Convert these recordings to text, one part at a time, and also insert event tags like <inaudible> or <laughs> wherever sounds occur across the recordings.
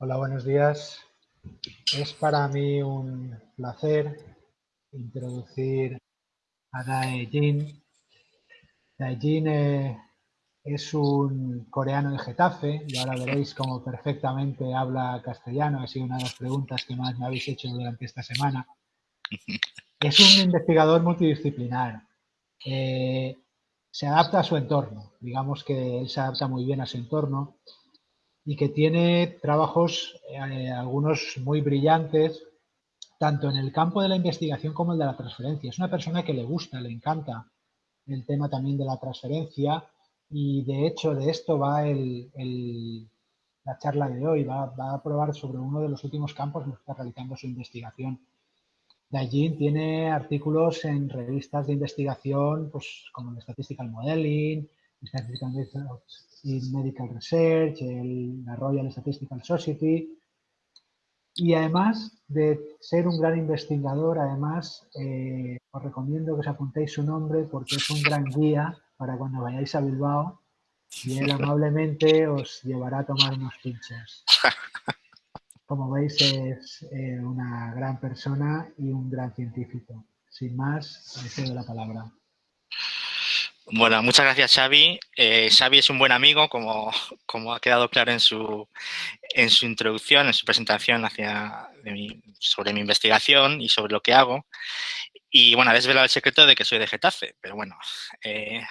Hola, buenos días. Es para mí un placer introducir a Dae Jin. Dae Jin eh, es un coreano de Getafe y ahora veréis cómo perfectamente habla castellano. Ha sido una de las preguntas que más me habéis hecho durante esta semana. Es un investigador multidisciplinar. Eh, se adapta a su entorno. Digamos que él se adapta muy bien a su entorno y que tiene trabajos, eh, algunos muy brillantes, tanto en el campo de la investigación como el de la transferencia. Es una persona que le gusta, le encanta el tema también de la transferencia y de hecho de esto va la charla de hoy, va, a probar sobre uno de los últimos campos en los que está realizando su investigación. Dajin tiene artículos en revistas de investigación pues, como el Statistical Modeling, Statistical Medical Research, la Royal Statistical Society. Y además de ser un gran investigador, además eh, os recomiendo que os apuntéis su nombre porque es un gran guía para cuando vayáis a Bilbao y él amablemente os llevará a tomar unos pinchos. Como veis es eh, una gran persona y un gran científico. Sin más, le cedo la palabra. Bueno, muchas gracias Xavi. Eh, Xavi es un buen amigo, como, como ha quedado claro en su, en su introducción, en su presentación hacia, sobre mi investigación y sobre lo que hago. Y bueno, ha desvelado el secreto de que soy de Getafe, pero bueno, eh,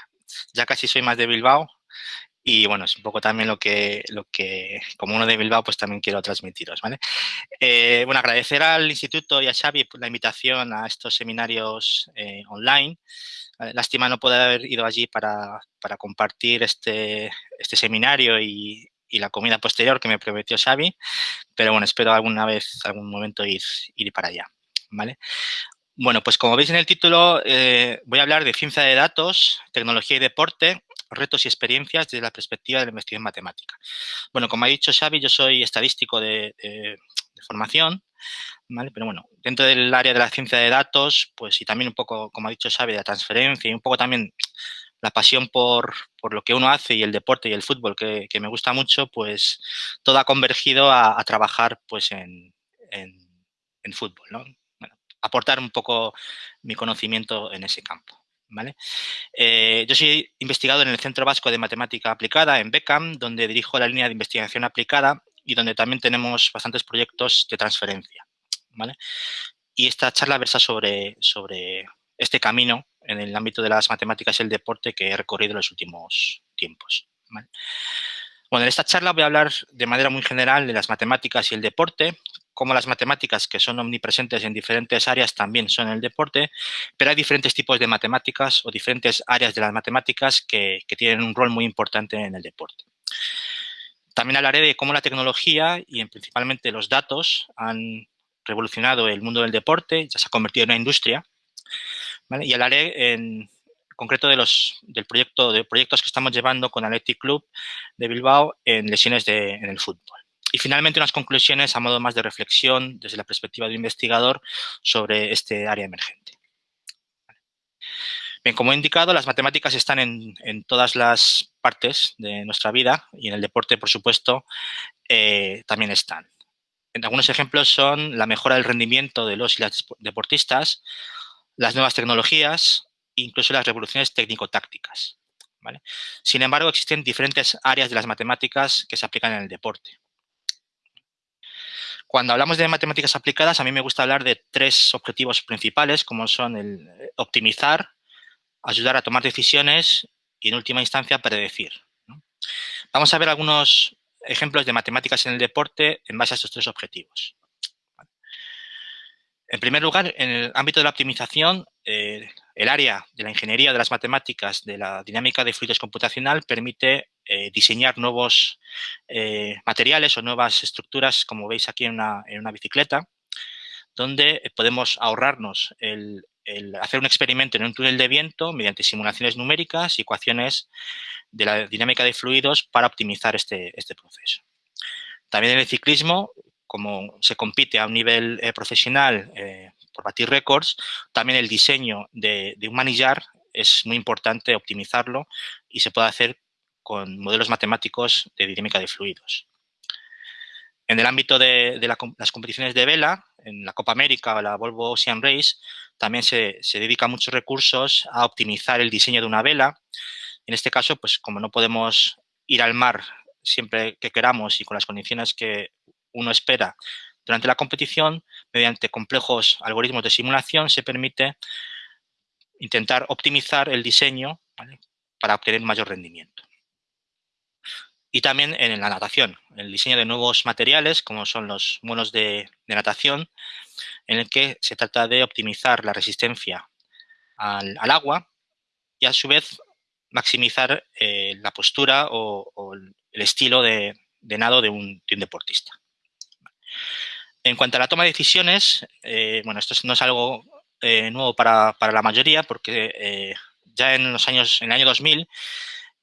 ya casi soy más de Bilbao. Y bueno, es un poco también lo que, lo que como uno de Bilbao, pues también quiero transmitiros, ¿vale? Eh, bueno, agradecer al instituto y a Xavi la invitación a estos seminarios online. Lástima no poder haber ido allí para, compartir este, este seminario y, la comida posterior que me prometió Xavi, pero bueno, espero alguna vez, algún momento ir, ir para allá, ¿vale? Bueno, pues como veis en el título, eh, voy a hablar de ciencia de datos, tecnología y deporte, retos y experiencias desde la perspectiva de la investigación matemática. Bueno, como ha dicho Xavi, yo soy estadístico de formación, pero bueno, dentro del área de la ciencia de datos, pues y también un poco, como ha dicho Xavi, de la transferencia y un poco también la pasión por, lo que uno hace y el deporte y el fútbol que, me gusta mucho, pues todo ha convergido a, trabajar pues en, fútbol, ¿no? aportar un poco mi conocimiento en ese campo. ¿Vale? Eh, yo soy investigador en el Centro Vasco de Matemática Aplicada, en BECAM, donde dirijo la línea de investigación aplicada y donde también tenemos bastantes proyectos de transferencia. Y esta charla versa sobre, sobre este camino en el ámbito de las matemáticas y el deporte que he recorrido en los últimos tiempos. Bueno, en esta charla voy a hablar de manera muy general de las matemáticas y el deporte, como las matemáticas que son omnipresentes en diferentes áreas también son el deporte, pero hay diferentes tipos de matemáticas o diferentes áreas de las matemáticas que, que tienen un rol muy importante en el deporte. También hablaré de cómo la tecnología y principalmente los datos han revolucionado el mundo del deporte, ya se ha convertido en una industria. Y hablaré en concreto de los, del proyecto, de proyectos que estamos llevando con Athletic Club de Bilbao en lesiones de, en el fútbol. Y finalmente unas conclusiones a modo más de reflexión desde la perspectiva de investigador sobre este área emergente. Bien, como he indicado, las matemáticas están en, en todas las partes de nuestra vida y en el deporte, por supuesto, eh, también están. Algunos ejemplos son la mejora del rendimiento de los y las deportistas, las nuevas tecnologías, incluso las revoluciones técnico-tácticas. Sin embargo, existen diferentes áreas de las matemáticas que se aplican en el deporte. Cuando hablamos de matemáticas aplicadas, a mí me gusta hablar de tres objetivos principales, como son el optimizar, ayudar a tomar decisiones y, en última instancia, predecir. Vamos a ver algunos ejemplos de matemáticas en el deporte en base a estos tres objetivos. En primer lugar, en el ámbito de la optimización, eh, el área de la ingeniería de las matemáticas de la dinámica de fluidos computacional permite eh, diseñar nuevos eh, materiales o nuevas estructuras, como veis aquí en una, en una bicicleta, donde podemos ahorrarnos el, hacer un experimento en un túnel de viento mediante simulaciones numéricas y ecuaciones de la dinámica de fluidos para optimizar este, este proceso. También en el ciclismo, como se compite a un nivel eh, profesional eh, por batir récords, también el diseño de, de, un manillar es muy importante optimizarlo y se puede hacer con modelos matemáticos de dinámica de fluidos. En el ámbito de, las competiciones de vela, en la Copa América o la Volvo Ocean Race, también se, dedican muchos recursos a optimizar el diseño de una vela. En este caso, pues como no podemos ir al mar siempre que queramos y con las condiciones que uno espera durante la competición, mediante complejos algoritmos de simulación, se permite intentar optimizar el diseño para obtener mayor rendimiento. Y también en la natación, el diseño de nuevos materiales, como son los monos de, natación, en el que se trata de optimizar la resistencia al, agua y a su vez maximizar eh, la postura o, el estilo de, nado de un, deportista. En cuanto a la toma de decisiones, eh, bueno, esto no es algo eh, nuevo para, la mayoría porque ya en los años, en el año 2000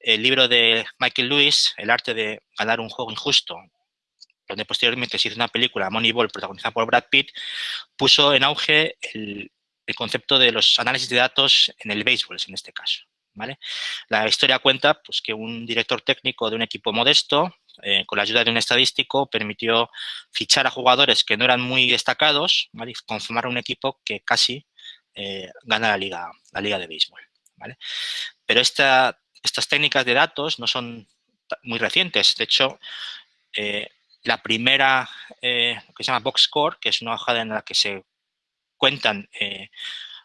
el libro de Michael Lewis, El arte de ganar un juego injusto, donde posteriormente se hizo una película, Moneyball, protagonizada por Brad Pitt, puso en auge el, concepto de los análisis de datos en el béisbol, en este caso. ¿vale? La historia cuenta pues, que un director técnico de un equipo modesto, eh, con la ayuda de un estadístico, permitió fichar a jugadores que no eran muy destacados y conformar un equipo que casi eh, gana la liga, la liga de béisbol. ¿vale? Pero esta estas técnicas de datos no son muy recientes. De hecho, eh, la primera, eh, que se llama Box Score, que es una hoja en la que se cuentan eh,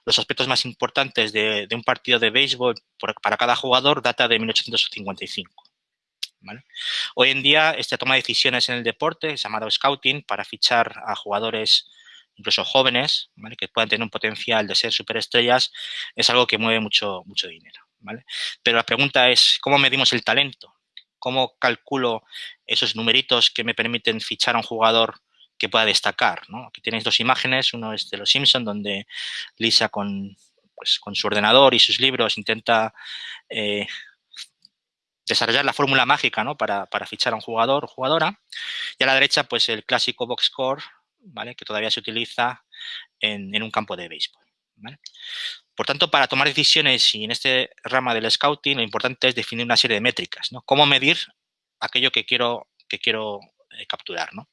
los aspectos más importantes de, un partido de béisbol para cada jugador, data de 1855. Hoy en día, esta toma de decisiones en el deporte, llamado scouting, para fichar a jugadores incluso jóvenes, que puedan tener un potencial de ser superestrellas, es algo que mueve mucho, mucho dinero. Pero la pregunta es, ¿cómo medimos el talento? ¿Cómo calculo esos numeritos que me permiten fichar a un jugador que pueda destacar? Aquí tenéis dos imágenes, uno es de Los Simpson donde Lisa con, pues, su ordenador y sus libros intenta eh, desarrollar la fórmula mágica para, fichar a un jugador o jugadora. Y a la derecha, pues el clásico box score, ¿vale? que todavía se utiliza en, un campo de béisbol. Por tanto, para tomar decisiones y en este rama del scouting, lo importante es definir una serie de métricas, ¿no? Cómo medir aquello que quiero, que quiero eh, capturar, ¿no?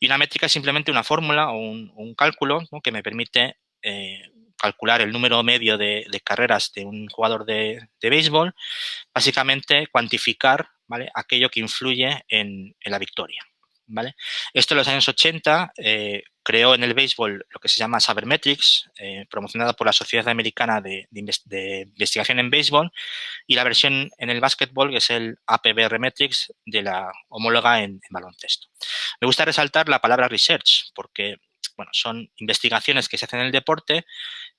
Y una métrica es simplemente una fórmula o un, cálculo que me permite eh, calcular el número medio de, carreras de un jugador de, béisbol, básicamente cuantificar aquello que influye en, la victoria. Esto en los años 80 creó en el béisbol lo que se llama Sabermetrics, eh, promocionada por la Sociedad Americana de, Investigación en Béisbol, y la versión en el básquetbol, que es el APBR Metrics, de la homóloga en, baloncesto. Me gusta resaltar la palabra research, porque bueno, son investigaciones que se hacen en el deporte,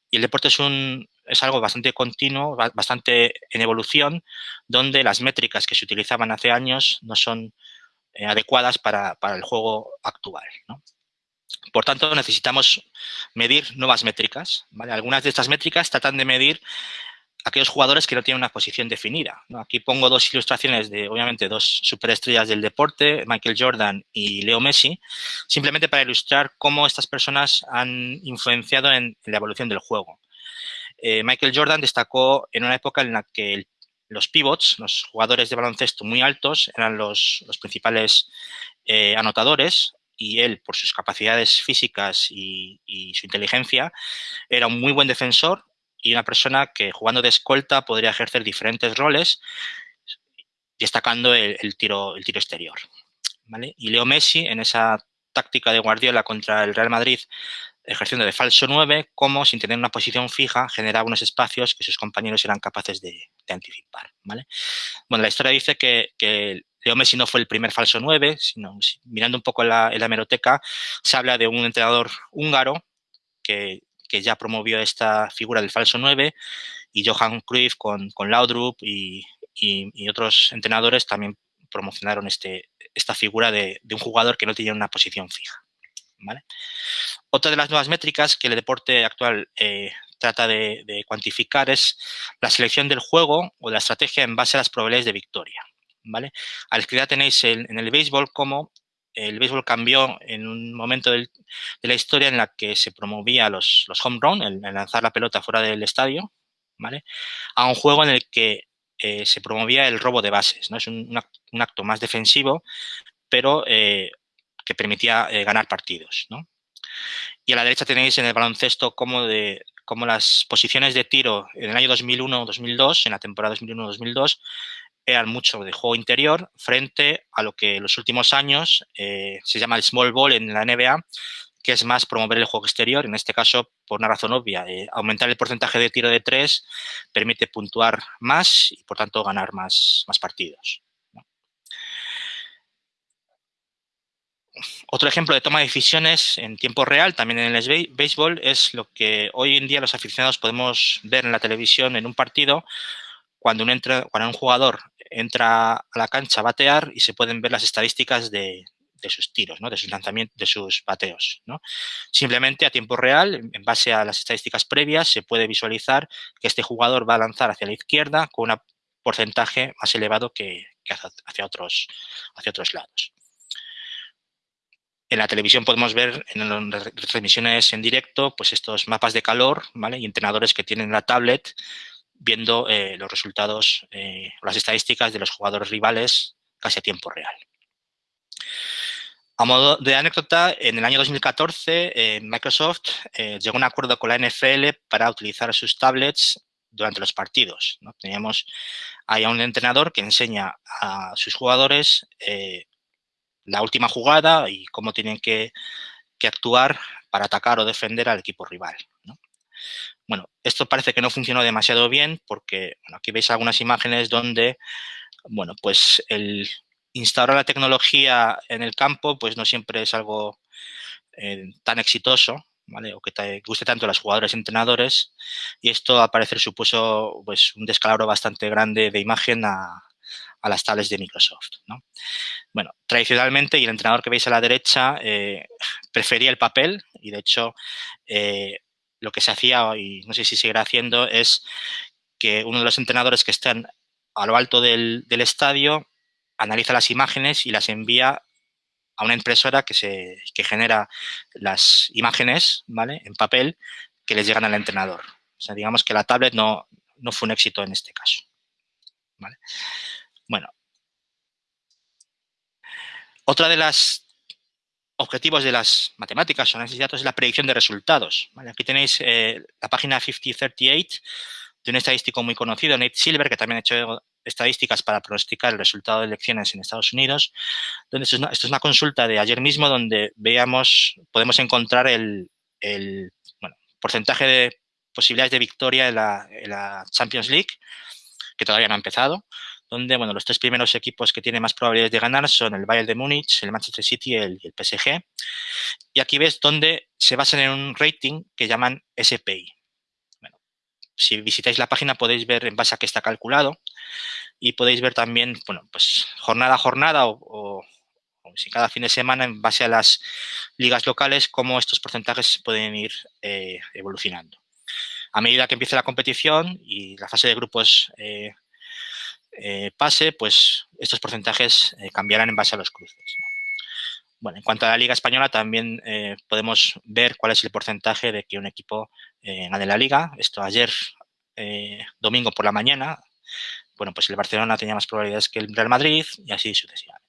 y el deporte es, un, es algo bastante continuo, bastante en evolución, donde las métricas que se utilizaban hace años no son eh, adecuadas para, para, el juego actual. ¿no? Por tanto, necesitamos medir nuevas métricas. Algunas de estas métricas tratan de medir aquellos jugadores que no tienen una posición definida. Aquí pongo dos ilustraciones de, obviamente, dos superestrellas del deporte, Michael Jordan y Leo Messi, simplemente para ilustrar cómo estas personas han influenciado en, la evolución del juego. Eh, Michael Jordan destacó en una época en la que los pivots, los jugadores de baloncesto muy altos, eran los, principales eh, anotadores y él, por sus capacidades físicas y, su inteligencia, era un muy buen defensor y una persona que jugando de escolta podría ejercer diferentes roles, destacando el, tiro, el tiro exterior. Y Leo Messi, en esa táctica de Guardiola contra el Real Madrid, ejerciendo de falso 9, como sin tener una posición fija, generaba unos espacios que sus compañeros eran capaces de, anticipar. ¿vale? Bueno, la historia dice que, que Leo Messi no fue el primer falso 9, sino mirando un poco en la, hemeroteca, se habla de un entrenador húngaro que, ya promovió esta figura del falso 9 y Johan Cruyff con, con Laudrup y, otros entrenadores también promocionaron este, esta figura de, un jugador que no tenía una posición fija. Otra de las nuevas métricas que el deporte actual eh, trata de, cuantificar es la selección del juego o de la estrategia en base a las probabilidades de victoria. ¿vale? A la izquierda tenéis en el béisbol como el béisbol cambió en un momento de la historia en la que se promovía los, los home run, el, lanzar la pelota fuera del estadio, ¿vale? A un juego en el que eh, se promovía el robo de bases, ¿no? Es un, acto más defensivo, pero eh, que permitía eh, ganar partidos. Y a la derecha tenéis en el baloncesto cómo, de, cómo las posiciones de tiro en el año 2001-2002, en la temporada 2001-2002, eran mucho de juego interior frente a lo que en los últimos años eh, se llama el small ball en la NBA, que es más promover el juego exterior, en este caso por una razón obvia, eh, aumentar el porcentaje de tiro de tres permite puntuar más y por tanto ganar más, más partidos. Otro ejemplo de toma de decisiones en tiempo real, también en el béisbol, es lo que hoy en día los aficionados podemos ver en la televisión en un partido cuando un, jugador entra a la cancha a batear y se pueden ver las estadísticas de, sus tiros, de sus lanzamientos, de sus bateos. Simplemente a tiempo real, en base a las estadísticas previas, se puede visualizar que este jugador va a lanzar hacia la izquierda con un porcentaje más elevado que, hacia otros lados. En la televisión podemos ver en las transmisiones en directo pues estos mapas de calor y entrenadores que tienen la tablet viendo eh, los resultados, eh, las estadísticas de los jugadores rivales casi a tiempo real. A modo de anécdota, en el año 2014 eh, Microsoft llegó a un acuerdo con la NFL para utilizar sus tablets durante los partidos. Teníamos ahí a un entrenador que enseña a sus jugadores la última jugada y cómo tienen que, actuar para atacar o defender al equipo rival. Bueno, esto parece que no funcionó demasiado bien porque aquí veis algunas imágenes donde, bueno, pues el instaurar la tecnología en el campo pues no siempre es algo eh, tan exitoso, ¿vale? O que te guste tanto a los jugadores y entrenadores y esto a parecer supuso pues un descalabro bastante grande de imagen a, a las tablets de Microsoft. ¿no? Bueno, tradicionalmente, y el entrenador que veis a la derecha eh, prefería el papel y de hecho eh, lo que se hacía, y no sé si seguirá haciendo, es que uno de los entrenadores que están a lo alto del, estadio analiza las imágenes y las envía a una impresora que, se, genera las imágenes ¿vale? en papel que les llegan al entrenador. O sea, digamos que la tablet no, no fue un éxito en este caso. Bueno. Otra de las objetivos de las matemáticas o análisis de datos es la predicción de resultados. Aquí tenéis eh, la página 5038 de un estadístico muy conocido, Nate Silver, que también ha hecho estadísticas para pronosticar el resultado de elecciones en Estados Unidos. Donde esto, es una, consulta de ayer mismo donde veamos, podemos encontrar el, porcentaje de posibilidades de victoria en la, Champions League, que todavía no ha empezado donde bueno, los tres primeros equipos que tienen más probabilidades de ganar son el Bayern de Múnich, el Manchester City y el, PSG. Y aquí ves donde se basan en un rating que llaman SPI. Bueno, si visitáis la página podéis ver en base a qué está calculado y podéis ver también, bueno, pues jornada a jornada o, si cada fin de semana en base a las ligas locales, cómo estos porcentajes pueden ir eh, evolucionando. A medida que empiece la competición y la fase de grupos eh, eh, pase, pues estos porcentajes eh, cambiarán en base a los cruces. Bueno, en cuanto a la Liga Española, también eh, podemos ver cuál es el porcentaje de que un equipo gane la Liga. Esto ayer, domingo por la mañana, bueno, pues el Barcelona tenía más probabilidades que el Real Madrid y así sucesivamente.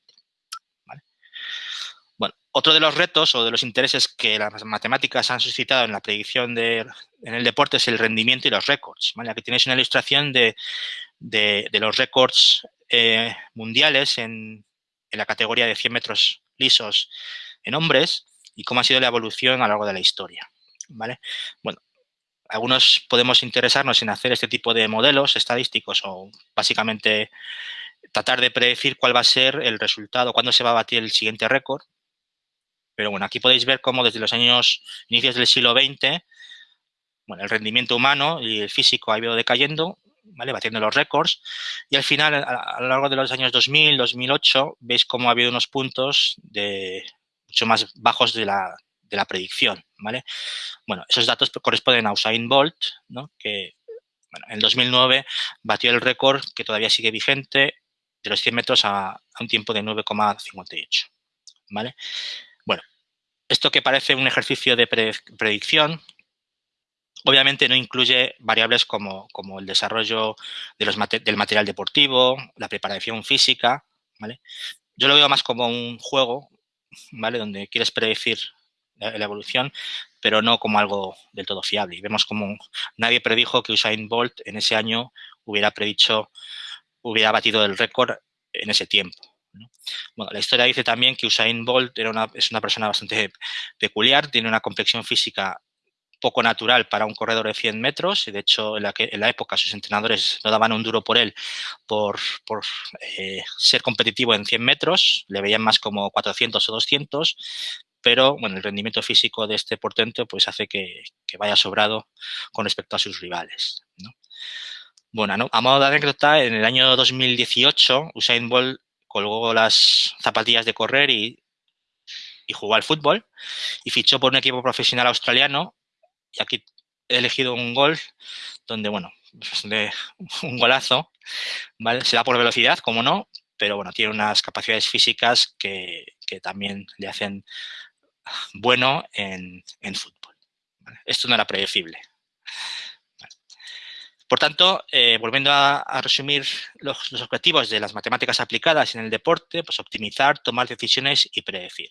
Bueno, otro de los retos o de los intereses que las matemáticas han suscitado en la predicción de, en el deporte es el rendimiento y los récords. Aquí tenéis una ilustración de de, los récords eh, mundiales en, la categoría de 100 metros lisos en hombres y cómo ha sido la evolución a lo largo de la historia. ¿vale? Bueno, algunos podemos interesarnos en hacer este tipo de modelos estadísticos o básicamente tratar de predecir cuál va a ser el resultado, cuándo se va a batir el siguiente récord. Pero bueno, aquí podéis ver cómo desde los años inicios del siglo XX, bueno, el rendimiento humano y el físico ha ido decayendo batiendo los récords. Y al final, a, lo largo de los años 2000, 2008, veis cómo ha habido unos puntos de mucho más bajos de la, de la predicción. ¿vale? Bueno, esos datos corresponden a Usain Bolt, ¿no? que en 2009 batió el récord que todavía sigue vigente de los 100 metros a, un tiempo de 9,58. ¿vale? Bueno, esto que parece un ejercicio de predicción, Obviamente no incluye variables como, el desarrollo de los, del material deportivo, la preparación física, ¿vale? Yo lo veo más como un juego, ¿vale? Donde quieres predecir la, evolución, pero no como algo del todo fiable. Y vemos como nadie predijo que Usain Bolt en ese año hubiera predicho, hubiera batido el récord en ese tiempo. Bueno, la historia dice también que Usain Bolt era una, es una persona bastante peculiar, tiene una complexión física poco natural para un corredor de 100 metros y de hecho en la, época sus entrenadores no daban un duro por él por, eh, ser competitivo en 100 metros, le veían más como 400 o 200, pero bueno, el rendimiento físico de este portento pues hace que, vaya sobrado con respecto a sus rivales. ¿no? Bueno, a modo de anécdota, en el año 2018 Usain Bolt colgó las zapatillas de correr y jugó al fútbol y fichó por un equipo profesional australiano y aquí he elegido un gol donde, bueno, <laughs> un golazo, ¿vale? Se da por velocidad, como no, pero bueno, tiene unas capacidades físicas que, que también le hacen bueno en, en fútbol. Esto no era predecible. Por tanto, eh, volviendo a, a resumir los, los, objetivos de las matemáticas aplicadas en el deporte, pues optimizar, tomar decisiones y predecir.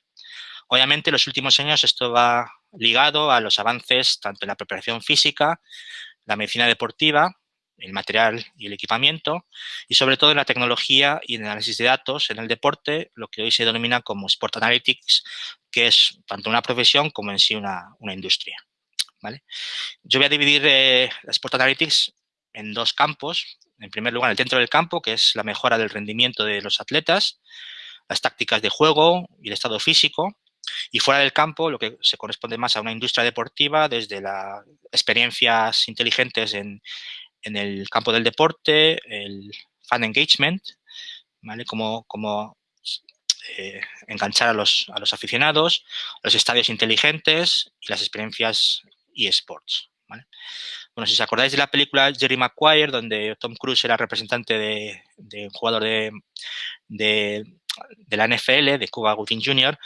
Obviamente, en los últimos años esto va ligado a los avances tanto en la preparación física, la medicina deportiva, el material y el equipamiento, y sobre todo en la tecnología y en el análisis de datos en el deporte, lo que hoy se denomina como Sport Analytics, que es tanto una profesión como en sí una, industria. ¿vale? Yo voy a dividir eh, Sport Analytics en dos campos. En primer lugar, el dentro del campo, que es la mejora del rendimiento de los atletas, las tácticas de juego y el estado físico, y fuera del campo, lo que se corresponde más a una industria deportiva, desde las experiencias inteligentes en, en el campo del deporte, el fan engagement, ¿vale? Como, como eh, enganchar a los, a los aficionados, los estadios inteligentes y las experiencias eSports. ¿vale? Bueno, si os acordáis de la película Jerry Maguire, donde Tom Cruise era representante de, un jugador de, de, de, la NFL, de Cuba Gooding Jr.,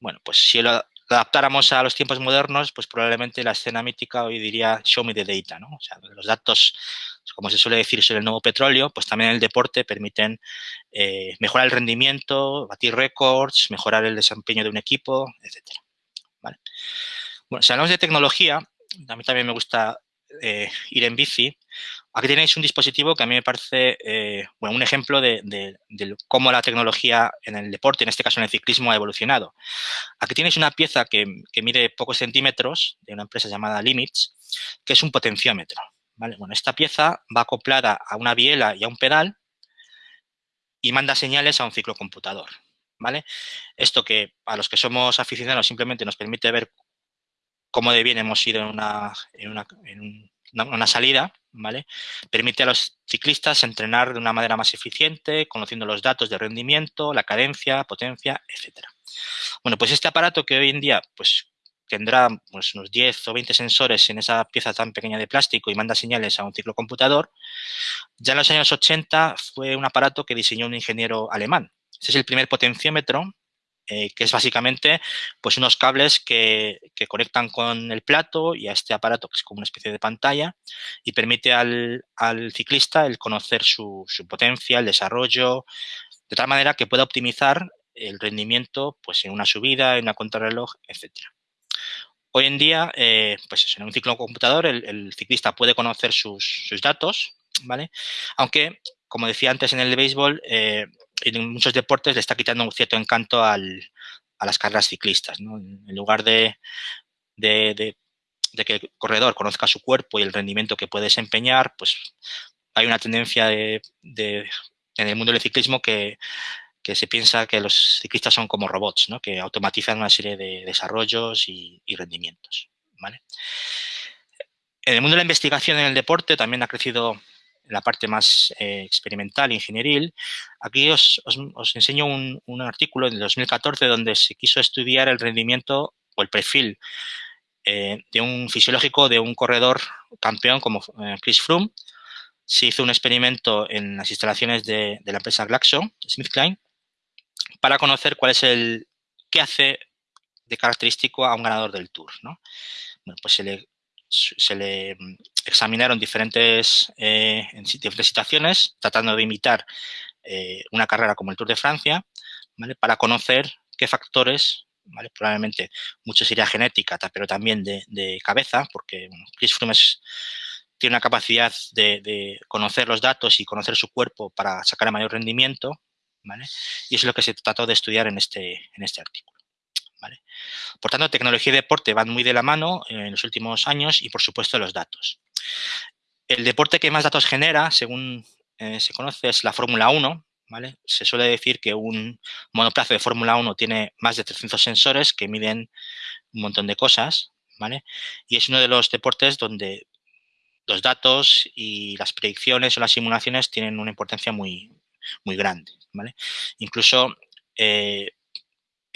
bueno, pues si lo adaptáramos a los tiempos modernos, pues probablemente la escena mítica hoy diría show me the data, ¿no? O sea, los datos, como se suele decir sobre el nuevo petróleo, pues también el deporte permiten eh, mejorar el rendimiento, batir récords, mejorar el desempeño de un equipo, etcétera. ¿Vale? Bueno, si hablamos de tecnología, a mí también me gusta eh, ir en bici, aquí tenéis un dispositivo que a mí me parece eh, bueno, un ejemplo de, cómo la tecnología en el deporte, en este caso en el ciclismo, ha evolucionado. Aquí tenéis una pieza que, que mide pocos centímetros de una empresa llamada Limits, que es un potenciómetro. ¿vale? Bueno, esta pieza va acoplada a una biela y a un pedal y manda señales a un ciclocomputador. ¿vale? Esto que a los que somos aficionados simplemente nos permite ver cómo de bien hemos ido en una, en una, en una salida, ¿vale? Permite a los ciclistas entrenar de una manera más eficiente, conociendo los datos de rendimiento, la cadencia, potencia, etcétera. Bueno, pues este aparato que hoy en día, pues tendrá pues, unos 10 o 20 sensores en esa pieza tan pequeña de plástico y manda señales a un ciclocomputador, ya en los años 80 fue un aparato que diseñó un ingeniero alemán. Ese es el primer potenciómetro eh, que es básicamente pues unos cables que, que, conectan con el plato y a este aparato que es como una especie de pantalla y permite al, al ciclista el conocer su, su, potencia, el desarrollo, de tal manera que pueda optimizar el rendimiento pues en una subida, en una contrarreloj, etcétera. Hoy en día, eh, pues en un ciclo computador el, ciclista puede conocer sus, sus, datos, ¿vale? Aunque, como decía antes en el de béisbol, eh, en muchos deportes le está quitando un cierto encanto al, a las carreras ciclistas. ¿no? En lugar de, de, de, que el corredor conozca su cuerpo y el rendimiento que puede desempeñar, pues hay una tendencia de, en el mundo del ciclismo que, que, se piensa que los ciclistas son como robots, ¿no? que automatizan una serie de desarrollos y, y rendimientos. ¿vale? En el mundo de la investigación en el deporte también ha crecido la parte más eh, experimental, ingenieril, aquí os, os, enseño un, un, artículo de 2014 donde se quiso estudiar el rendimiento o el perfil eh, de un fisiológico de un corredor campeón como eh, Chris Froome. Se hizo un experimento en las instalaciones de, de la empresa Glaxo, SmithKline, para conocer cuál es el, qué hace de característico a un ganador del Tour. ¿no? Bueno, pues se le se le mm, examinaron diferentes, eh, en diferentes situaciones, tratando de imitar eh, una carrera como el Tour de Francia, ¿vale? para conocer qué factores, ¿vale? probablemente mucho sería genética, pero también de, cabeza, porque Chris Froome tiene una capacidad de, conocer los datos y conocer su cuerpo para sacar el mayor rendimiento, ¿vale? y es lo que se trató de estudiar en este, en este artículo. Por tanto, tecnología y deporte van muy de la mano en los últimos años y, por supuesto, los datos. El deporte que más datos genera, según eh, se conoce, es la Fórmula 1, ¿vale? Se suele decir que un monoplaza de Fórmula 1 tiene más de 300 sensores que miden un montón de cosas, ¿vale? Y es uno de los deportes donde los datos y las predicciones o las simulaciones tienen una importancia muy, muy grande, ¿vale? Incluso eh,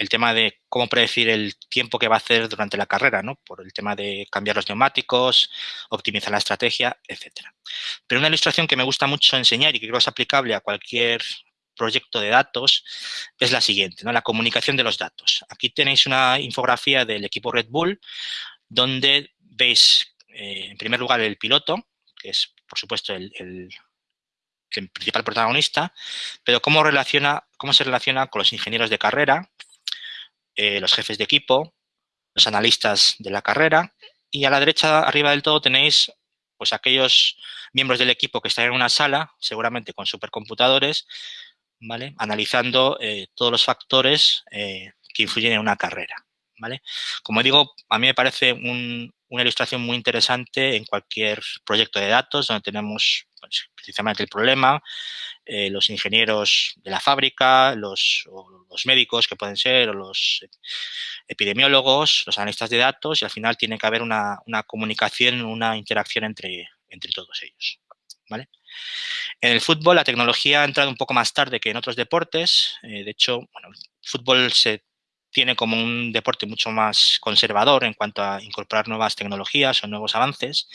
el tema de cómo predecir el tiempo que va a hacer durante la carrera, ¿no? Por el tema de cambiar los neumáticos, optimizar la estrategia, etcétera. Pero una ilustración que me gusta mucho enseñar y que creo es aplicable a cualquier proyecto de datos es la siguiente, ¿no? La comunicación de los datos. Aquí tenéis una infografía del equipo Red Bull donde veis, eh, en primer lugar, el piloto, que es, por supuesto, el, principal protagonista, pero cómo se relaciona con los ingenieros de carrera, eh, los jefes de equipo, los analistas de la carrera y a la derecha arriba del todo tenéis pues aquellos miembros del equipo que están en una sala, seguramente con supercomputadores, ¿vale? analizando eh, todos los factores eh, que influyen en una carrera. ¿vale? Como digo, a mí me parece una ilustración muy interesante en cualquier proyecto de datos donde tenemos pues, precisamente el problema, eh, los ingenieros de la fábrica, los, los, médicos que pueden ser, o los epidemiólogos, los analistas de datos y al final tiene que haber una, una comunicación, una interacción entre, entre todos ellos. ¿vale? En el fútbol la tecnología ha entrado un poco más tarde que en otros deportes. Eh, de hecho, bueno, el fútbol se tiene como un deporte mucho más conservador en cuanto a incorporar nuevas tecnologías o nuevos avances,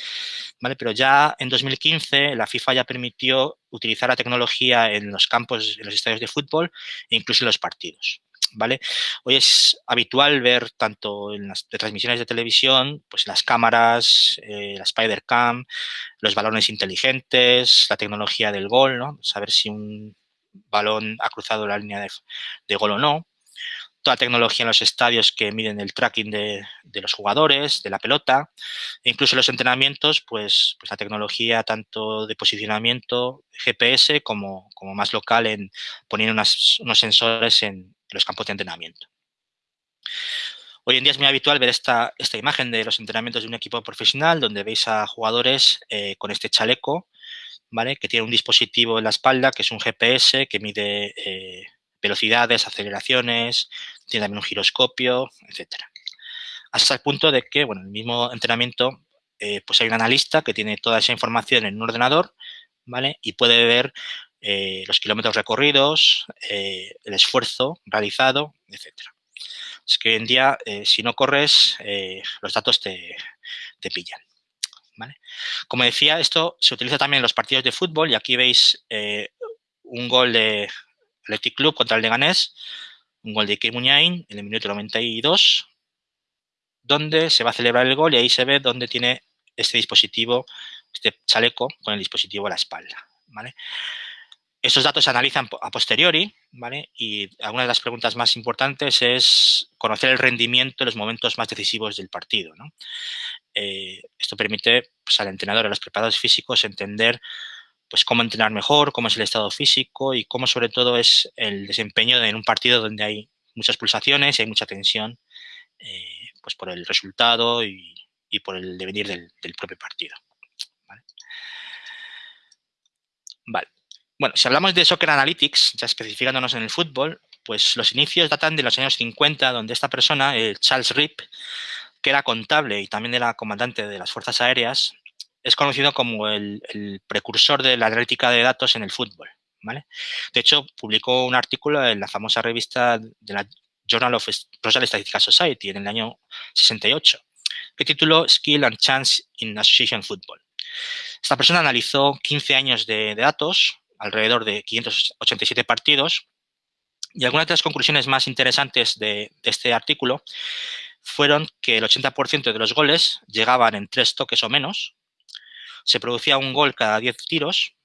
¿vale? Pero ya en 2015 la FIFA ya permitió utilizar la tecnología en los campos, en los estadios de fútbol e incluso en los partidos. ¿Vale? Hoy es habitual ver tanto en las transmisiones de televisión, pues las cámaras, eh, la Spider-Cam, los balones inteligentes, la tecnología del gol, ¿no? Saber si un balón ha cruzado la línea de, de gol o no toda tecnología en los estadios que miden el tracking de, los jugadores, de la pelota, e incluso los entrenamientos, pues, pues la tecnología tanto de posicionamiento GPS como, más local en poner unos sensores en, los campos de entrenamiento. Hoy en día es muy habitual ver esta, esta imagen de los entrenamientos de un equipo profesional donde veis a jugadores eh, con este chaleco, ¿vale? que tiene un dispositivo en la espalda que es un GPS que mide eh, velocidades, aceleraciones, tiene también un giroscopio, etcétera. Hasta el punto de que, bueno, en el mismo entrenamiento, eh, pues hay un analista que tiene toda esa información en un ordenador, ¿vale? Y puede ver eh, los kilómetros recorridos, eh, el esfuerzo realizado, etcétera. Es que hoy en día, si no corres, los datos te, te pillan. ¿vale? Como decía, esto se utiliza también en los partidos de fútbol y aquí veis un gol de Athletic Club contra el Leganés, un gol de Ike Muñain en el minuto 92, donde se va a celebrar el gol y ahí se ve dónde tiene este dispositivo, este chaleco con el dispositivo a la espalda. ¿vale? Estos datos se analizan a posteriori ¿vale? y algunas de las preguntas más importantes es conocer el rendimiento en los momentos más decisivos del partido. Eh, esto permite pues, al entrenador, a los preparadores físicos entender pues cómo entrenar mejor, cómo es el estado físico y cómo sobre todo es el desempeño en un partido donde hay muchas pulsaciones y hay mucha tensión eh, pues por el resultado y, por el devenir del, propio partido. ¿vale? Bueno, si hablamos de Soccer Analytics, ya especificándonos en el fútbol, pues los inicios datan de los años 50, donde esta persona, Charles Rip, que era contable y también era comandante de las Fuerzas Aéreas, es conocido como el, precursor de la analítica de datos en el fútbol. ¿vale? De hecho, publicó un artículo en la famosa revista de la Journal of Social Statistical Society en el año 68, que tituló Skill and Chance in Association Football. Esta persona analizó 15 años de, datos, alrededor de 587 partidos, y algunas de las conclusiones más interesantes de, de este artículo fueron que el 80% de los goles llegaban en tres toques o menos, se producía un gol cada 10 tiros,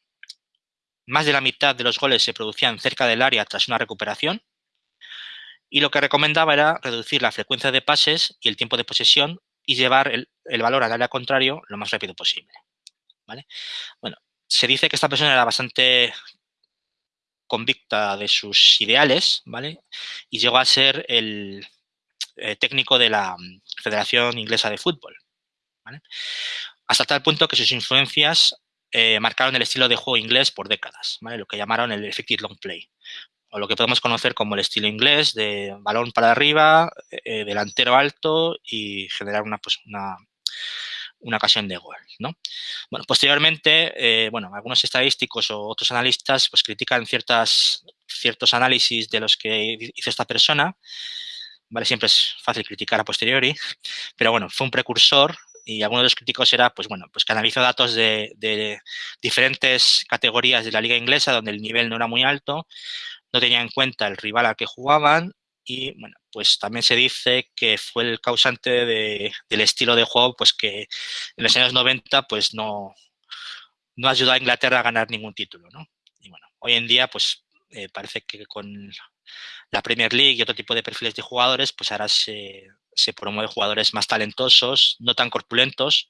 más de la mitad de los goles se producían cerca del área tras una recuperación y lo que recomendaba era reducir la frecuencia de pases y el tiempo de posesión y llevar el, valor al área contrario lo más rápido posible. ¿vale? Bueno, se dice que esta persona era bastante convicta de sus ideales, ¿vale? Y llegó a ser el eh, técnico de la mm, Federación Inglesa de Fútbol, ¿vale? Hasta tal punto que sus influencias eh, marcaron el estilo de juego inglés por décadas, ¿vale? Lo que llamaron el effective long play, o lo que podemos conocer como el estilo inglés de balón para arriba, eh, delantero alto y generar una, pues, una, una ocasión de gol, ¿no? Bueno, posteriormente, eh, bueno, algunos estadísticos o otros analistas pues critican ciertas, ciertos análisis de los que hizo esta persona, ¿vale? Siempre es fácil criticar a posteriori, pero bueno, fue un precursor y algunos de los críticos era, pues bueno, pues que analizó datos de, de diferentes categorías de la liga inglesa donde el nivel no era muy alto, no tenía en cuenta el rival al que jugaban y bueno, pues también se dice que fue el causante del estilo de juego, pues que en los años 90 pues no, no ayudó a Inglaterra a ganar ningún título, ¿no? Y bueno, hoy en día pues eh, parece que con la Premier League y otro tipo de perfiles de jugadores, pues ahora se, se promueve jugadores más talentosos, no tan corpulentos,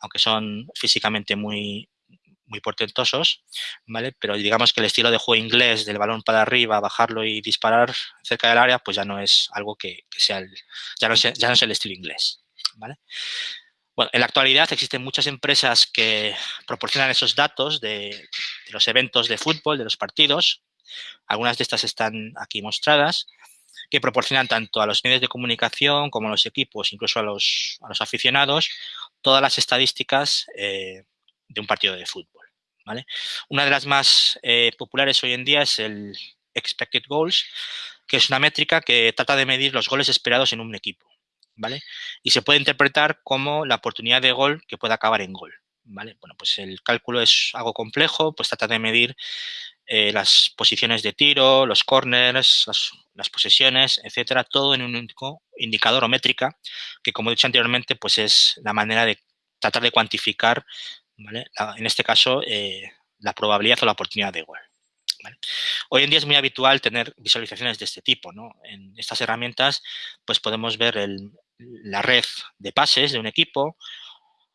aunque son físicamente muy, muy portentosos, ¿vale? Pero digamos que el estilo de juego inglés del balón para arriba, bajarlo y disparar cerca del área, pues ya no es algo que, sea el, ya no, es, ya no es el estilo inglés, ¿vale? Bueno, en la actualidad existen muchas empresas que proporcionan esos datos de, los eventos de fútbol, de los partidos. Algunas de estas están aquí mostradas, que proporcionan tanto a los medios de comunicación como a los equipos, incluso a los, a los aficionados, todas las estadísticas eh, de un partido de fútbol. Una de las más eh, populares hoy en día es el Expected Goals, que es una métrica que trata de medir los goles esperados en un equipo. ¿vale? Y se puede interpretar como la oportunidad de gol que puede acabar en gol. ¿vale? Bueno, pues el cálculo es algo complejo, pues trata de medir eh, las posiciones de tiro, los corners, las, posesiones, etcétera, todo en un único indicador o métrica, que como he dicho anteriormente, pues es la manera de tratar de cuantificar en este caso, eh, la probabilidad o la oportunidad de gol. Hoy en día es muy habitual tener visualizaciones de este tipo. En estas herramientas pues podemos ver la red de pases de un equipo,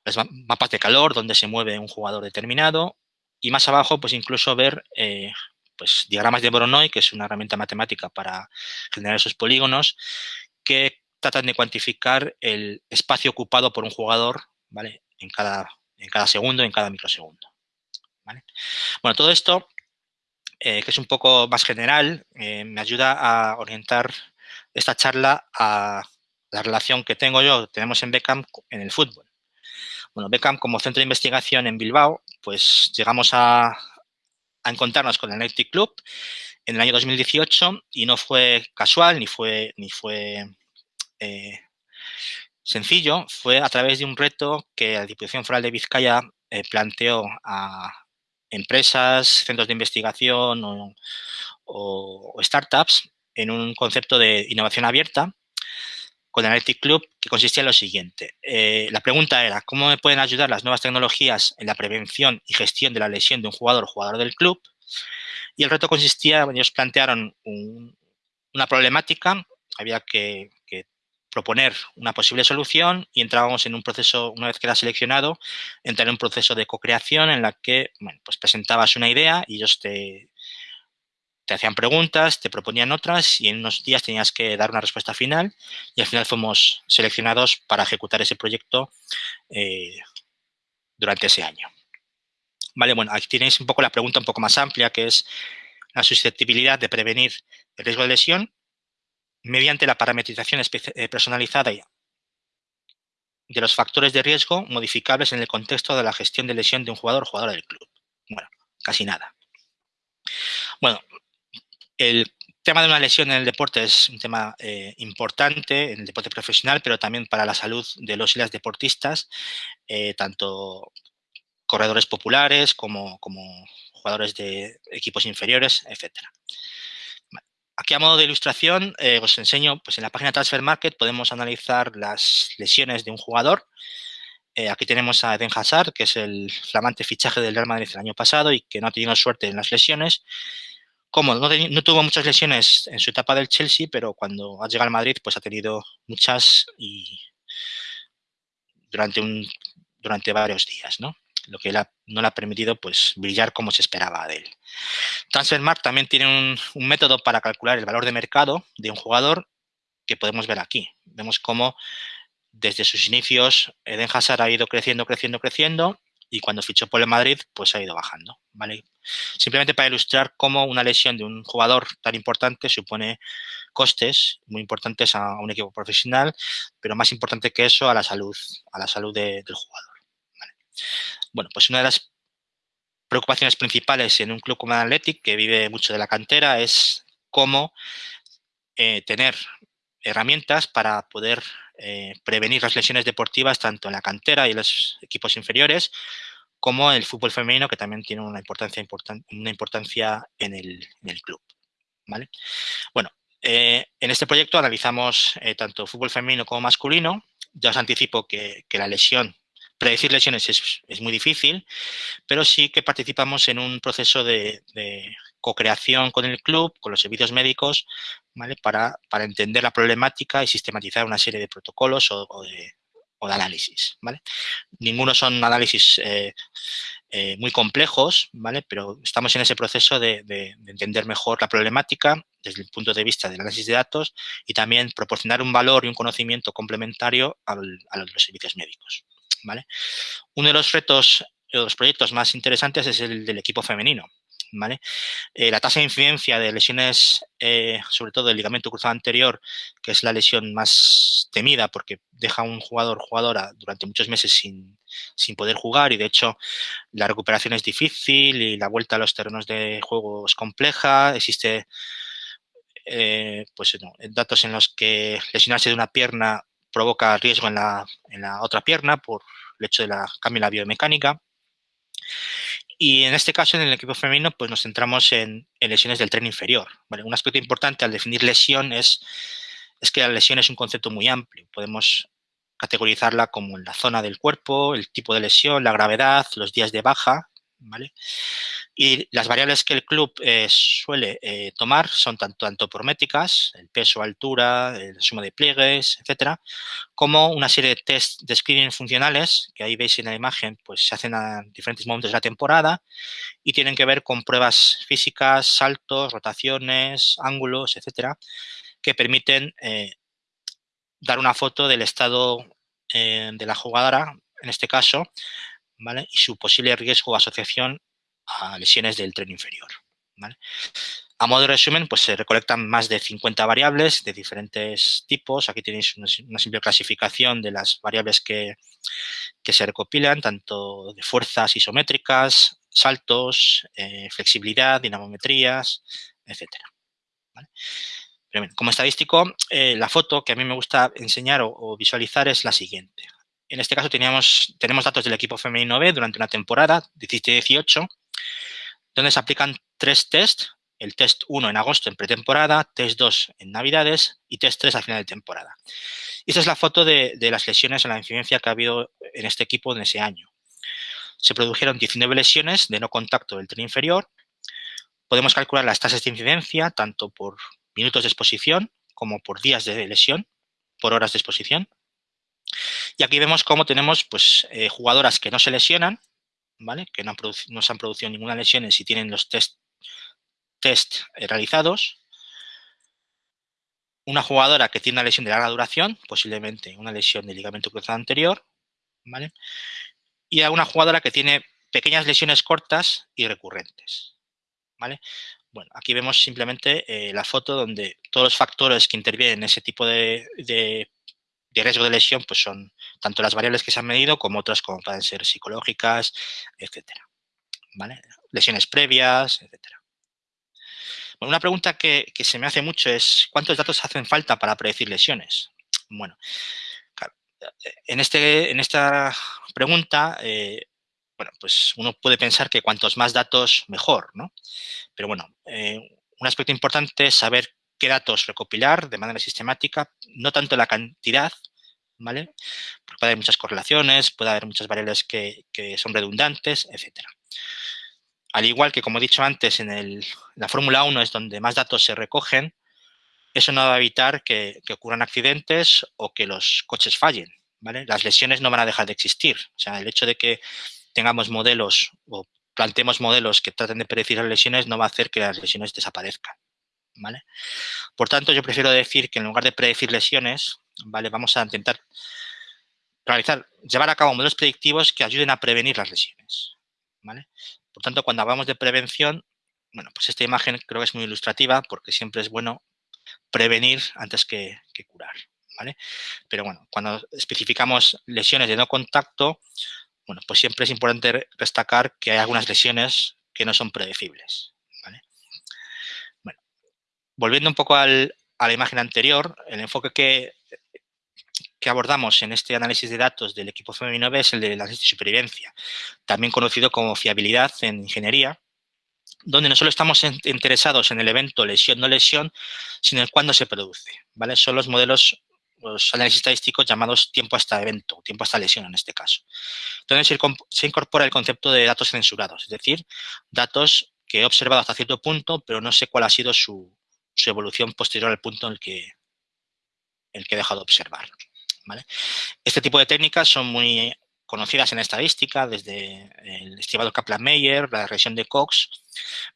los mapas de calor donde se mueve un jugador determinado y más abajo pues incluso ver eh, pues, diagramas de Voronoi, que es una herramienta matemática para generar esos polígonos, que tratan de cuantificar el espacio ocupado por un jugador ¿vale? en cada en cada segundo, en cada microsegundo. Bueno, todo esto, eh, que es un poco más general, eh, me ayuda a orientar esta charla a la relación que tengo yo, tenemos en Beckham en el fútbol. Bueno, Beckham como centro de investigación en Bilbao, pues llegamos a, encontrarnos con el Athletic Club en el año 2018 y no fue casual ni fue, ni fue eh, sencillo. Fue a través de un reto que la Diputación Foral de Vizcaya eh, planteó a empresas, centros de investigación o, startups en un concepto de innovación abierta con Analytic Club que consistía en lo siguiente. Eh, la pregunta era, ¿cómo me pueden ayudar las nuevas tecnologías en la prevención y gestión de la lesión de un jugador o jugador del club? Y el reto consistía, ellos plantearon una problemática, había que proponer una posible solución y entrábamos en un proceso, una vez que era seleccionado, entrar en un proceso de co-creación en la que, pues presentabas una idea y ellos te, te hacían preguntas, te proponían otras y en unos días tenías que dar una respuesta final y al final fuimos seleccionados para ejecutar ese proyecto eh, durante ese año. Vale, bueno, aquí tenéis un poco la pregunta un poco más amplia que es la susceptibilidad de prevenir el riesgo de lesión mediante la parametrización eh, personalizada de los factores de riesgo modificables en el contexto de la gestión de lesión de un jugador o jugadora del club. Bueno, casi nada. Bueno, el tema de una lesión en el deporte es un tema eh, importante en el deporte profesional, pero también para la salud de los y las deportistas, eh, tanto corredores populares como, jugadores de equipos inferiores, etcétera. Aquí a modo de ilustración eh, os enseño, pues en la página Transfer Market podemos analizar las lesiones de un jugador. Aquí tenemos a Eden Hazard, que es el flamante fichaje del Real Madrid el año pasado y que no ha tenido suerte en las lesiones. Como no, tuvo muchas lesiones en su etapa del Chelsea, pero cuando ha llegado al Madrid, pues ha tenido muchas y durante, un, durante varios días, ¿no? Lo que no le ha permitido pues, brillar como se esperaba de él. Transfermarkt también tiene un, un método para calcular el valor de mercado de un jugador que podemos ver aquí. Vemos cómo desde sus inicios Eden Hazard ha ido creciendo, creciendo, creciendo y cuando fichó por el Madrid, pues ha ido bajando, ¿vale? Simplemente para ilustrar cómo una lesión de un jugador tan importante supone costes muy importantes a un equipo profesional, pero más importante que eso a la salud, a la salud del jugador. Bueno, pues una de las preocupaciones principales en un club como el Athletic, que vive mucho de la cantera, es cómo eh, tener herramientas para poder eh, prevenir las lesiones deportivas tanto en la cantera y los equipos inferiores como en el fútbol femenino que también tiene una importancia, una importancia en, el, club. ¿vale? Bueno, eh, en este proyecto analizamos eh, tanto fútbol femenino como masculino. Ya os anticipo que, la lesión, predecir lesiones es, muy difícil, pero sí que participamos en un proceso de co-creación con el club, con los servicios médicos, ¿vale? Para, entender la problemática y sistematizar una serie de protocolos o, de, análisis, ¿vale? Ninguno son análisis eh, eh, muy complejos, ¿vale? Pero estamos en ese proceso de, de, entender mejor la problemática desde el punto de vista del análisis de datos y también proporcionar un valor y un conocimiento complementario a los servicios médicos, ¿vale? Uno de los retos, de los proyectos más interesantes es el del equipo femenino, eh, la tasa de incidencia de lesiones, eh, sobre todo del ligamento cruzado anterior, que es la lesión más temida porque deja a un jugador jugadora durante muchos meses sin, poder jugar y de hecho la recuperación es difícil y la vuelta a los terrenos de juego es compleja, existe eh, pues, datos en los que lesionarse de una pierna provoca riesgo en la, en la otra pierna por el hecho de la cambio en la biomecánica. Y en este caso, en el equipo femenino, pues nos centramos en, lesiones del tren inferior. Un aspecto importante al definir lesión es, es que la lesión es un concepto muy amplio. Podemos categorizarla como en la zona del cuerpo, el tipo de lesión, la gravedad, los días de baja, ¿vale? Y las variables que el club eh, suele eh, tomar son tanto antropométricas, el peso, altura, el suma de pliegues, etcétera, como una serie de test de screening funcionales, que ahí veis en la imagen, pues se hacen a diferentes momentos de la temporada y tienen que ver con pruebas físicas, saltos, rotaciones, ángulos, etcétera, que permiten eh, dar una foto del estado de la jugadora, en este caso, y su posible riesgo o asociación a lesiones del tren inferior. A modo de resumen, pues se recolectan más de 50 variables de diferentes tipos. Aquí tenéis una, simple clasificación de las variables que, se recopilan, tanto de fuerzas isométricas, saltos, eh, flexibilidad, dinamometrías, etc. como estadístico, eh, la foto que a mí me gusta enseñar o, visualizar es la siguiente. En este caso teníamos, tenemos datos del equipo femenino B durante una temporada, 17-18, donde se aplican tres tests, el test 1 en agosto en pretemporada, test 2 en navidades y test 3 al final de temporada. Y esta es la foto de, las lesiones en la incidencia que ha habido en este equipo en ese año. Se produjeron 19 lesiones de no contacto del tren inferior. Podemos calcular las tasas de incidencia tanto por minutos de exposición como por días de lesión, por horas de exposición. Y aquí vemos cómo tenemos pues, eh, jugadoras que no se lesionan, ¿vale? que no, se han producido ninguna lesión si tienen los test, test eh, realizados. Una jugadora que tiene una lesión de larga duración, posiblemente una lesión de ligamento cruzado anterior. ¿vale? Y a una jugadora que tiene pequeñas lesiones cortas y recurrentes. ¿vale? Bueno, aquí vemos simplemente eh, la foto donde todos los factores que intervienen en ese tipo de riesgo de lesión pues son tanto las variables que se han medido como otras como pueden ser psicológicas, etcétera. Lesiones previas, etcétera. Bueno, una pregunta que, se me hace mucho es ¿cuántos datos hacen falta para predecir lesiones? Bueno, en, este, en esta pregunta, eh, bueno, pues uno puede pensar que cuantos más datos, mejor, ¿no? Pero bueno, eh, un aspecto importante es saber qué datos recopilar de manera sistemática, no tanto la cantidad, ¿vale? Porque puede haber muchas correlaciones, puede haber muchas variables que, son redundantes, etc. al igual que, como he dicho antes, en la Fórmula 1 es donde más datos se recogen, eso no va a evitar que, ocurran accidentes o que los coches fallen. ¿vale? Las lesiones no van a dejar de existir. O sea, el hecho de que tengamos modelos o planteemos modelos que traten de predecir las lesiones no va a hacer que las lesiones desaparezcan. ¿Vale? Por tanto, yo prefiero decir que en lugar de predecir lesiones, ¿vale? vamos a intentar realizar, llevar a cabo modelos predictivos que ayuden a prevenir las lesiones. ¿vale? Por tanto, cuando hablamos de prevención, bueno, pues esta imagen creo que es muy ilustrativa porque siempre es bueno prevenir antes que, curar. Pero bueno, cuando especificamos lesiones de no contacto, bueno, pues siempre es importante destacar que hay algunas lesiones que no son predecibles. Volviendo un poco a la imagen anterior, el enfoque que abordamos en este análisis de datos del equipo femenino B es el de la de supervivencia, también conocido como fiabilidad en ingeniería, donde no solo estamos interesados en el evento lesión-no lesión, sino en cuándo se produce. Son los modelos, los análisis estadísticos llamados tiempo hasta evento, tiempo hasta lesión en este caso. Entonces se incorpora el concepto de datos censurados, es decir, datos que he observado hasta cierto punto, pero no sé cuál ha sido su, evolución posterior al punto en el que, el que he dejado de observar. Este tipo de técnicas son muy conocidas en estadística, desde el estimado Kaplan-Meier, la regresión de Cox,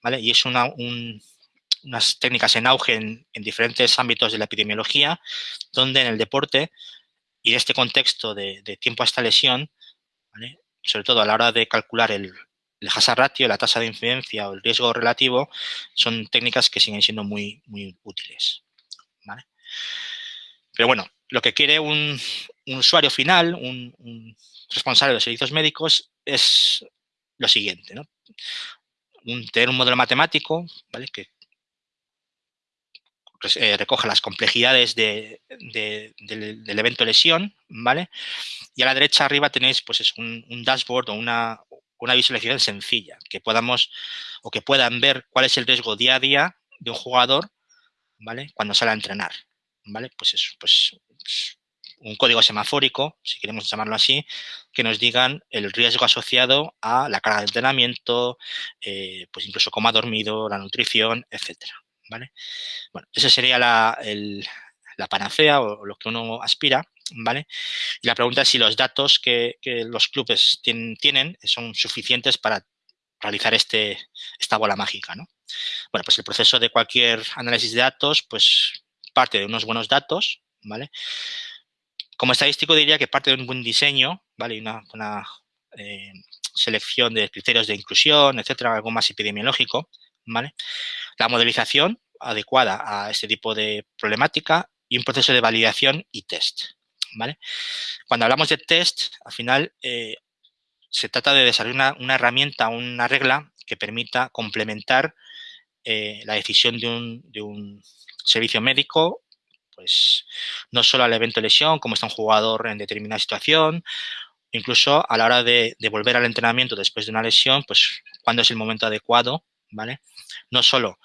¿vale? y es una, unas técnicas en auge en, diferentes ámbitos de la epidemiología, donde en el deporte y en este contexto de, tiempo hasta lesión, sobre todo a la hora de calcular el, el hazard ratio, la tasa de incidencia o el riesgo relativo, son técnicas que siguen siendo muy, muy útiles. Pero bueno, lo que quiere un, usuario final, un, responsable de los servicios médicos, es lo siguiente, tener un modelo matemático ¿vale? que eh, recoja las complejidades del, evento lesión, ¿vale? Y a la derecha arriba tenéis pues, es un, dashboard o una, una visualización sencilla, que podamos o que puedan ver cuál es el riesgo día a día de un jugador, ¿vale? Cuando sale a entrenar, ¿vale? Pues eso, pues un código semafórico, si queremos llamarlo así, que nos digan el riesgo asociado a la carga de entrenamiento, eh, pues incluso cómo ha dormido, la nutrición, etcétera. ¿vale? Bueno, esa sería la, panacea o lo que uno aspira, ¿vale? Y la pregunta es si los datos que, los clubes tienen, son suficientes para realizar este, esta bola mágica, ¿no? Bueno, pues el proceso de cualquier análisis de datos, pues parte de unos buenos datos, ¿vale? Como estadístico diría que parte de un buen diseño, ¿vale? Una, una eh, selección de criterios de inclusión, etcétera, algo más epidemiológico, ¿vale? La modelización adecuada a este tipo de problemática y un proceso de validación y test, ¿vale? Cuando hablamos de test, al final eh, se trata de desarrollar una, herramienta, una regla que permita complementar eh, la decisión de un, de servicio médico pues no solo al evento de lesión, como está un jugador en determinada situación, incluso a la hora de, volver al entrenamiento después de una lesión, pues cuándo es el momento adecuado, ¿vale? No solo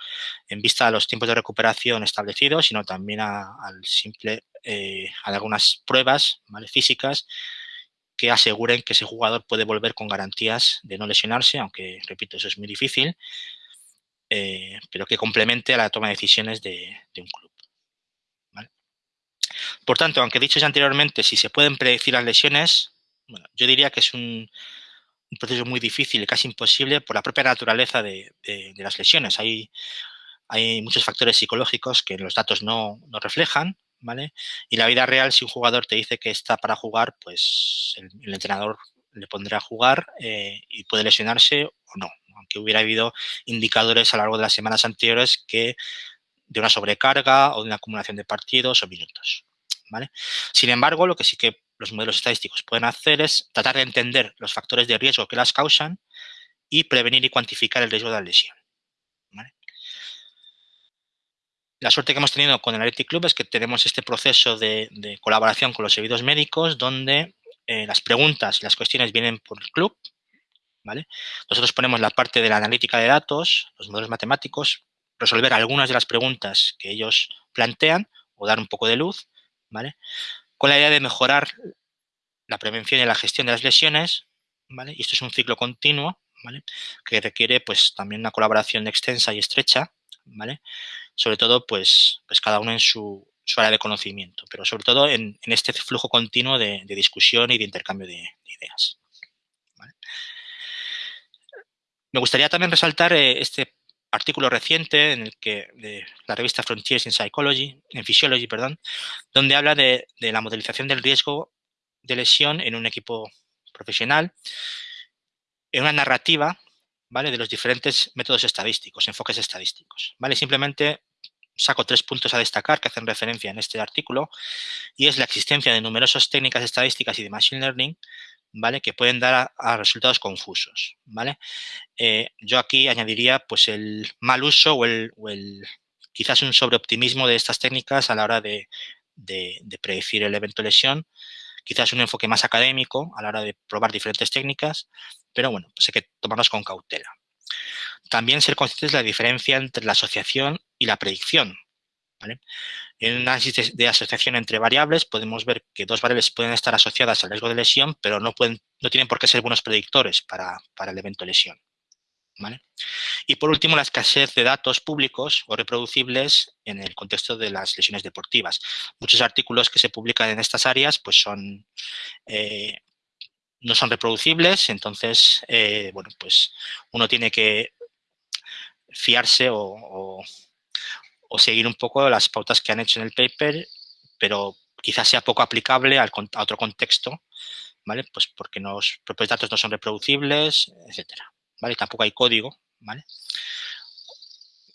en vista a los tiempos de recuperación establecidos, sino también al simple, eh, a algunas pruebas ¿vale? físicas que aseguren que ese jugador puede volver con garantías de no lesionarse, aunque, repito, eso es muy difícil, eh, pero que complemente a la toma de decisiones de un club. Por tanto, aunque dicho ya anteriormente, si se pueden predecir las lesiones, bueno, yo diría que es un, proceso muy difícil y casi imposible por la propia naturaleza de, las lesiones. Hay, hay muchos factores psicológicos que los datos no, reflejan, ¿vale? Y la vida real, si un jugador te dice que está para jugar, pues el, entrenador le pondrá a jugar eh, y puede lesionarse o no, aunque hubiera habido indicadores a lo largo de las semanas anteriores que de una sobrecarga o de una acumulación de partidos o minutos. ¿vale? Sin embargo, lo que sí que los modelos estadísticos pueden hacer es tratar de entender los factores de riesgo que las causan y prevenir y cuantificar el riesgo de la lesión. La suerte que hemos tenido con el Athletic Club es que tenemos este proceso de, colaboración con los servicios médicos donde eh, las preguntas y las cuestiones vienen por el club. ¿vale? Nosotros ponemos la parte de la analítica de datos, los modelos matemáticos, resolver algunas de las preguntas que ellos plantean o dar un poco de luz, ¿vale? Con la idea de mejorar la prevención y la gestión de las lesiones, ¿vale? Y esto es un ciclo continuo, que requiere pues también una colaboración extensa y estrecha, ¿vale? sobre todo pues, pues cada uno en su, área de conocimiento, pero sobre todo en, este flujo continuo de, discusión y de intercambio de, ideas. Me gustaría también resaltar eh, este artículo reciente en el que de la revista Frontiers in Psychology, en Physiology, perdón, donde habla de, de la modelización del riesgo de lesión en un equipo profesional en una narrativa ¿vale? de los diferentes métodos estadísticos, enfoques estadísticos. ¿vale? Simplemente saco tres puntos a destacar que hacen referencia en este artículo y es la existencia de numerosas técnicas estadísticas y de Machine Learning ¿vale? que pueden dar a, resultados confusos. ¿vale? Eh, yo aquí añadiría pues, el mal uso o el, quizás un sobreoptimismo de estas técnicas a la hora de, de predecir el evento lesión quizás un enfoque más académico a la hora de probar diferentes técnicas, pero bueno, pues hay que tomarlas con cautela. También ser conscientes de la diferencia entre la asociación y la predicción. En un análisis de, asociación entre variables podemos ver que dos variables pueden estar asociadas al riesgo de lesión, pero no, pueden, no tienen por qué ser buenos predictores para, para el evento lesión. Y por último, la escasez de datos públicos o reproducibles en el contexto de las lesiones deportivas. Muchos artículos que se publican en estas áreas pues son, eh, no son reproducibles, entonces, eh, bueno, pues uno tiene que fiarse o, seguir un poco las pautas que han hecho en el paper, pero quizás sea poco aplicable a otro contexto, ¿vale? Pues porque los propios datos no son reproducibles, etcétera. ¿vale? Tampoco hay código, ¿vale?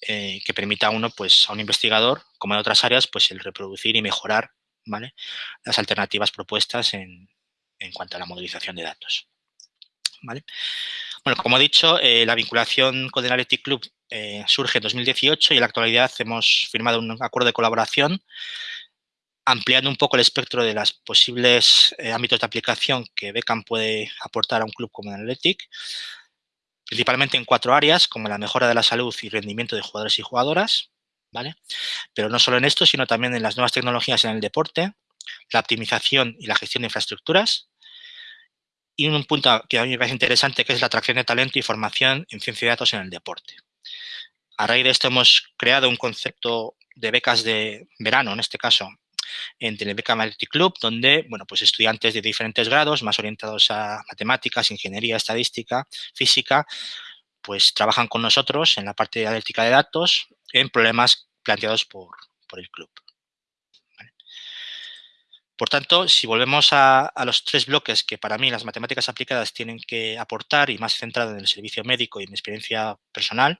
Eh, que permita a uno, pues, a un investigador, como en otras áreas, pues el reproducir y mejorar, ¿vale? Las alternativas propuestas en, cuanto a la modelización de datos. ¿Vale? Bueno, como he dicho, eh, la vinculación con el Analytic Club eh, surge en 2018 y en la actualidad hemos firmado un acuerdo de colaboración ampliando un poco el espectro de los posibles ámbitos de aplicación que Beckham puede aportar a un club como Analytic, principalmente en cuatro áreas, como la mejora de la salud y rendimiento de jugadores y jugadoras, ¿vale? Pero no solo en esto, sino también en las nuevas tecnologías en el deporte, la optimización y la gestión de infraestructuras, y un punto que a mí me parece interesante, que es la atracción de talento y formación en ciencia de datos en el deporte. A raíz de esto hemos creado un concepto de becas de verano, en este caso, en Telebeca Multi Club, donde bueno, pues estudiantes de diferentes grados, más orientados a matemáticas, ingeniería, estadística, física, pues trabajan con nosotros en la parte de analítica de datos en problemas planteados por, el club. Por tanto, si volvemos a, los tres bloques que para mí las matemáticas aplicadas tienen que aportar y más centrado en el servicio médico y mi experiencia personal,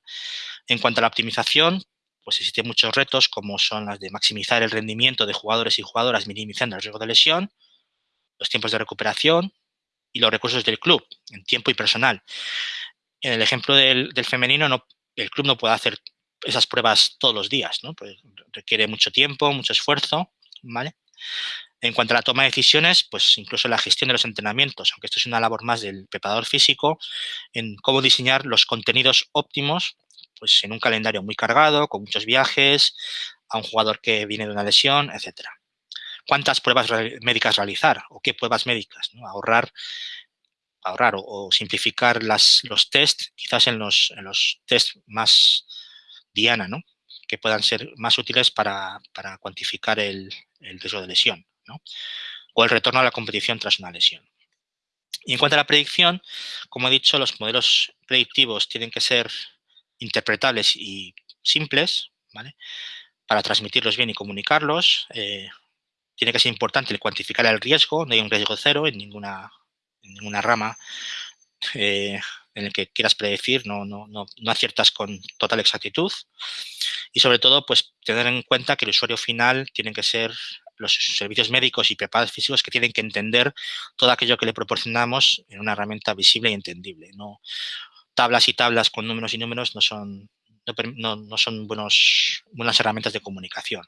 en cuanto a la optimización, pues existen muchos retos como son las de maximizar el rendimiento de jugadores y jugadoras minimizando el riesgo de lesión, los tiempos de recuperación y los recursos del club en tiempo y personal. En el ejemplo del, femenino, no, el club no puede hacer esas pruebas todos los días. Pues requiere mucho tiempo, mucho esfuerzo, ¿vale? En cuanto a la toma de decisiones, pues incluso la gestión de los entrenamientos, aunque esto es una labor más del preparador físico, en cómo diseñar los contenidos óptimos pues en un calendario muy cargado, con muchos viajes, a un jugador que viene de una lesión, etcétera. ¿Cuántas pruebas médicas realizar o qué pruebas médicas? Ahorrar, ahorrar o, simplificar los test, quizás en los, en los test más diana, ¿no? que puedan ser más útiles para, cuantificar el, riesgo de lesión. O el retorno a la competición tras una lesión. Y en cuanto a la predicción, como he dicho, los modelos predictivos tienen que ser interpretables y simples, ¿vale? Para transmitirlos bien y comunicarlos. Eh, tiene que ser importante el cuantificar el riesgo, no hay un riesgo cero en ninguna, en ninguna rama eh, en el que quieras predecir, no, no, no, no, aciertas con total exactitud. Y sobre todo, pues tener en cuenta que el usuario final tiene que ser los servicios médicos y preparados físicos que tienen que entender todo aquello que le proporcionamos en una herramienta visible y entendible. No, tablas y tablas con números y números no son, no, son buenos, buenas herramientas de comunicación.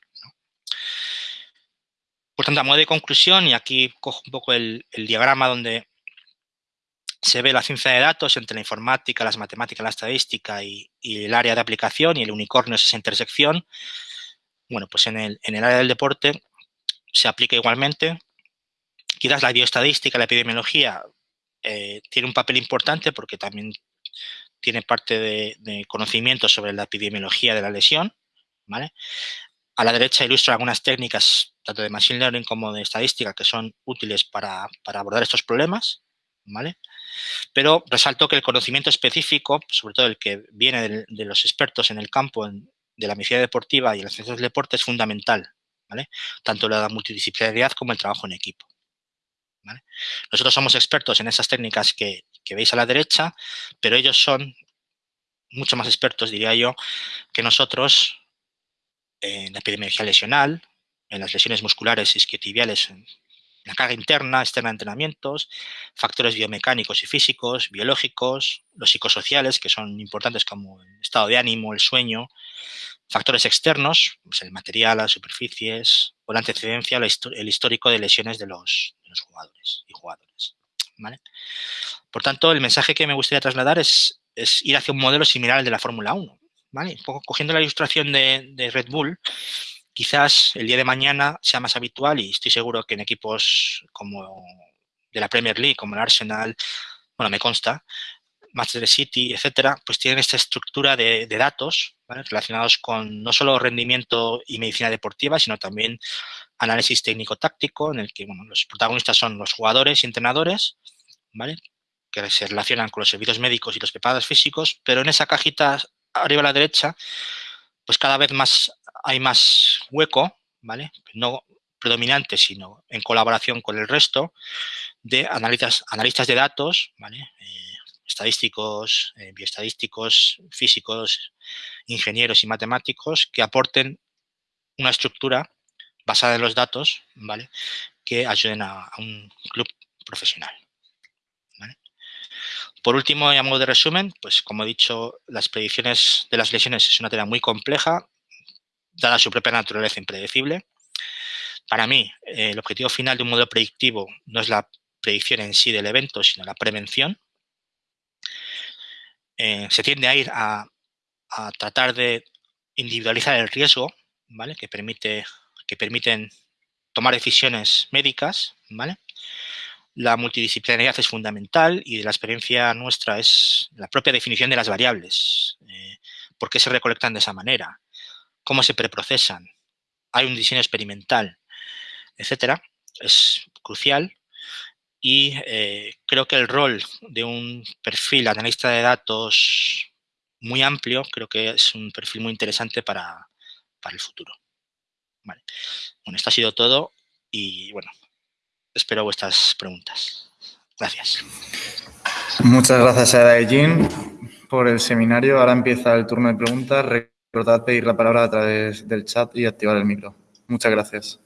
Por tanto, a modo de conclusión, y aquí cojo un poco el, diagrama donde se ve la ciencia de datos entre la informática, las matemáticas, la estadística y, el área de aplicación y el unicornio es esa intersección. Bueno, pues en el, en el área del deporte se aplica igualmente. Quizás la bioestadística, la epidemiología, eh, tiene un papel importante porque también tiene parte de, conocimiento sobre la epidemiología de la lesión, ¿vale? A la derecha ilustra algunas técnicas, tanto de Machine Learning como de estadística, que son útiles para, abordar estos problemas, ¿vale? Pero resalto que el conocimiento específico, sobre todo el que viene de, los expertos en el campo de la medicina deportiva y en las ciencias del deporte, es fundamental, Tanto la multidisciplinaridad como el trabajo en equipo. Nosotros somos expertos en esas técnicas que, veis a la derecha, pero ellos son mucho más expertos, diría yo, que nosotros en la epidemiología lesional, en las lesiones musculares isquiotibiales, en la carga interna, externa de entrenamientos, factores biomecánicos y físicos, biológicos, los psicosociales, que son importantes como el estado de ánimo, el sueño, factores externos, pues el material, las superficies, o la antecedencia, el histórico de lesiones de los, jugadores y jugadores. Por tanto, el mensaje que me gustaría trasladar es, es ir hacia un modelo similar al de la Fórmula 1. ¿vale? Un poco cogiendo la ilustración de, Red Bull, quizás el día de mañana sea más habitual y estoy seguro que en equipos como de la Premier League, como el Arsenal, bueno, me consta, Manchester City, etcétera, pues tienen esta estructura de, datos relacionados con no solo rendimiento y medicina deportiva, sino también análisis técnico-táctico, en el que los protagonistas son los jugadores y entrenadores, que se relacionan con los servicios médicos y los preparados físicos, pero en esa cajita arriba a la derecha, pues cada vez más hay más hueco, ¿vale? No predominante, sino en colaboración con el resto de analistas, analistas de datos. Eh, estadísticos, eh, bioestadísticos, físicos, ingenieros y matemáticos que aporten una estructura basada en los datos, ¿vale? Que ayuden a un club profesional. Por último, y a modo de resumen, pues como he dicho, las predicciones de las lesiones es una tarea muy compleja, dada su propia naturaleza impredecible. Para mí, el objetivo final de un modelo predictivo no es la predicción en sí del evento, sino la prevención. Eh, se tiende a ir a, tratar de individualizar el riesgo, ¿vale? Que, permite, que permiten tomar decisiones médicas, ¿vale? La multidisciplinaridad es fundamental y de la experiencia nuestra es la propia definición de las variables. Eh, ¿Por qué se recolectan de esa manera? ¿Cómo se preprocesan? ¿Hay un diseño experimental? Etcétera. Es crucial y eh, creo que el rol de un perfil analista de datos muy amplio, creo que es un perfil muy interesante para, para el futuro. Bueno, esto ha sido todo y bueno, espero vuestras preguntas. Gracias. Muchas gracias a Daejin por el seminario. Ahora empieza el turno de preguntas. Recordad pedir la palabra a través del chat y activar el micro. Muchas gracias.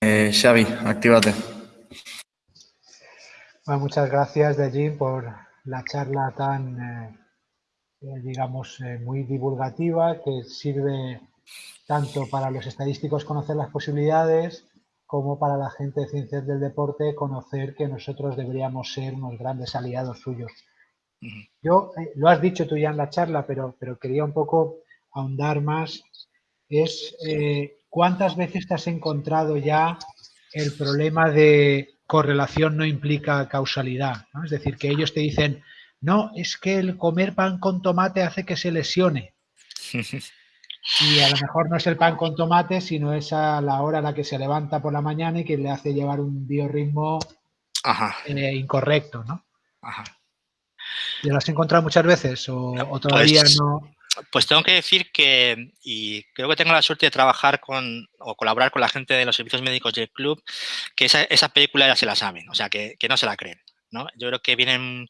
Eh, Xavi, actívate. Muchas gracias, Dejin, por la charla tan, eh, digamos, muy divulgativa que sirve tanto para los estadísticos conocer las posibilidades como para la gente de ciencias del deporte conocer que nosotros deberíamos ser unos grandes aliados suyos. Yo, lo has dicho tú ya en la charla, pero, pero quería un poco ahondar más, es ¿Cuántas veces te has encontrado ya el problema de correlación no implica causalidad? Es decir, que ellos te dicen, no, es que el comer pan con tomate hace que se lesione. <laughs> Y a lo mejor no es el pan con tomate, sino es a la hora a la que se levanta por la mañana y que le hace llevar un biorritmo eh, incorrecto, ¿no? Ajá. ¿Y lo has encontrado muchas veces o, todavía pues no? Pues tengo que decir que, y creo que tengo la suerte de trabajar con o colaborar con la gente de los servicios médicos del club, que esa, esa película ya se la saben, o sea, que, que, no se la creen. ¿no? Yo creo que vienen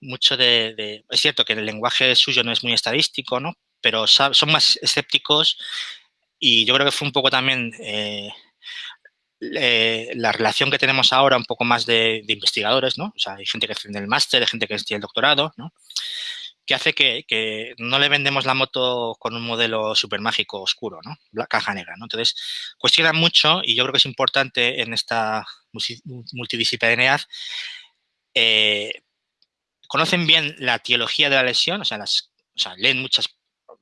mucho de, Es cierto que el lenguaje suyo no es muy estadístico, ¿no? pero son más escépticos y yo creo que fue un poco también eh, la relación que tenemos ahora un poco más de, investigadores, ¿no? O sea, hay gente que tiene el máster, hay gente que tiene el doctorado, ¿no? que hace que, no le vendemos la moto con un modelo súper mágico oscuro, ¿no? La caja negra, ¿no? Entonces, cuestionan mucho y yo creo que es importante en esta multidisciplinaridad eh, conocen bien la teología de la lesión, o sea, leen muchas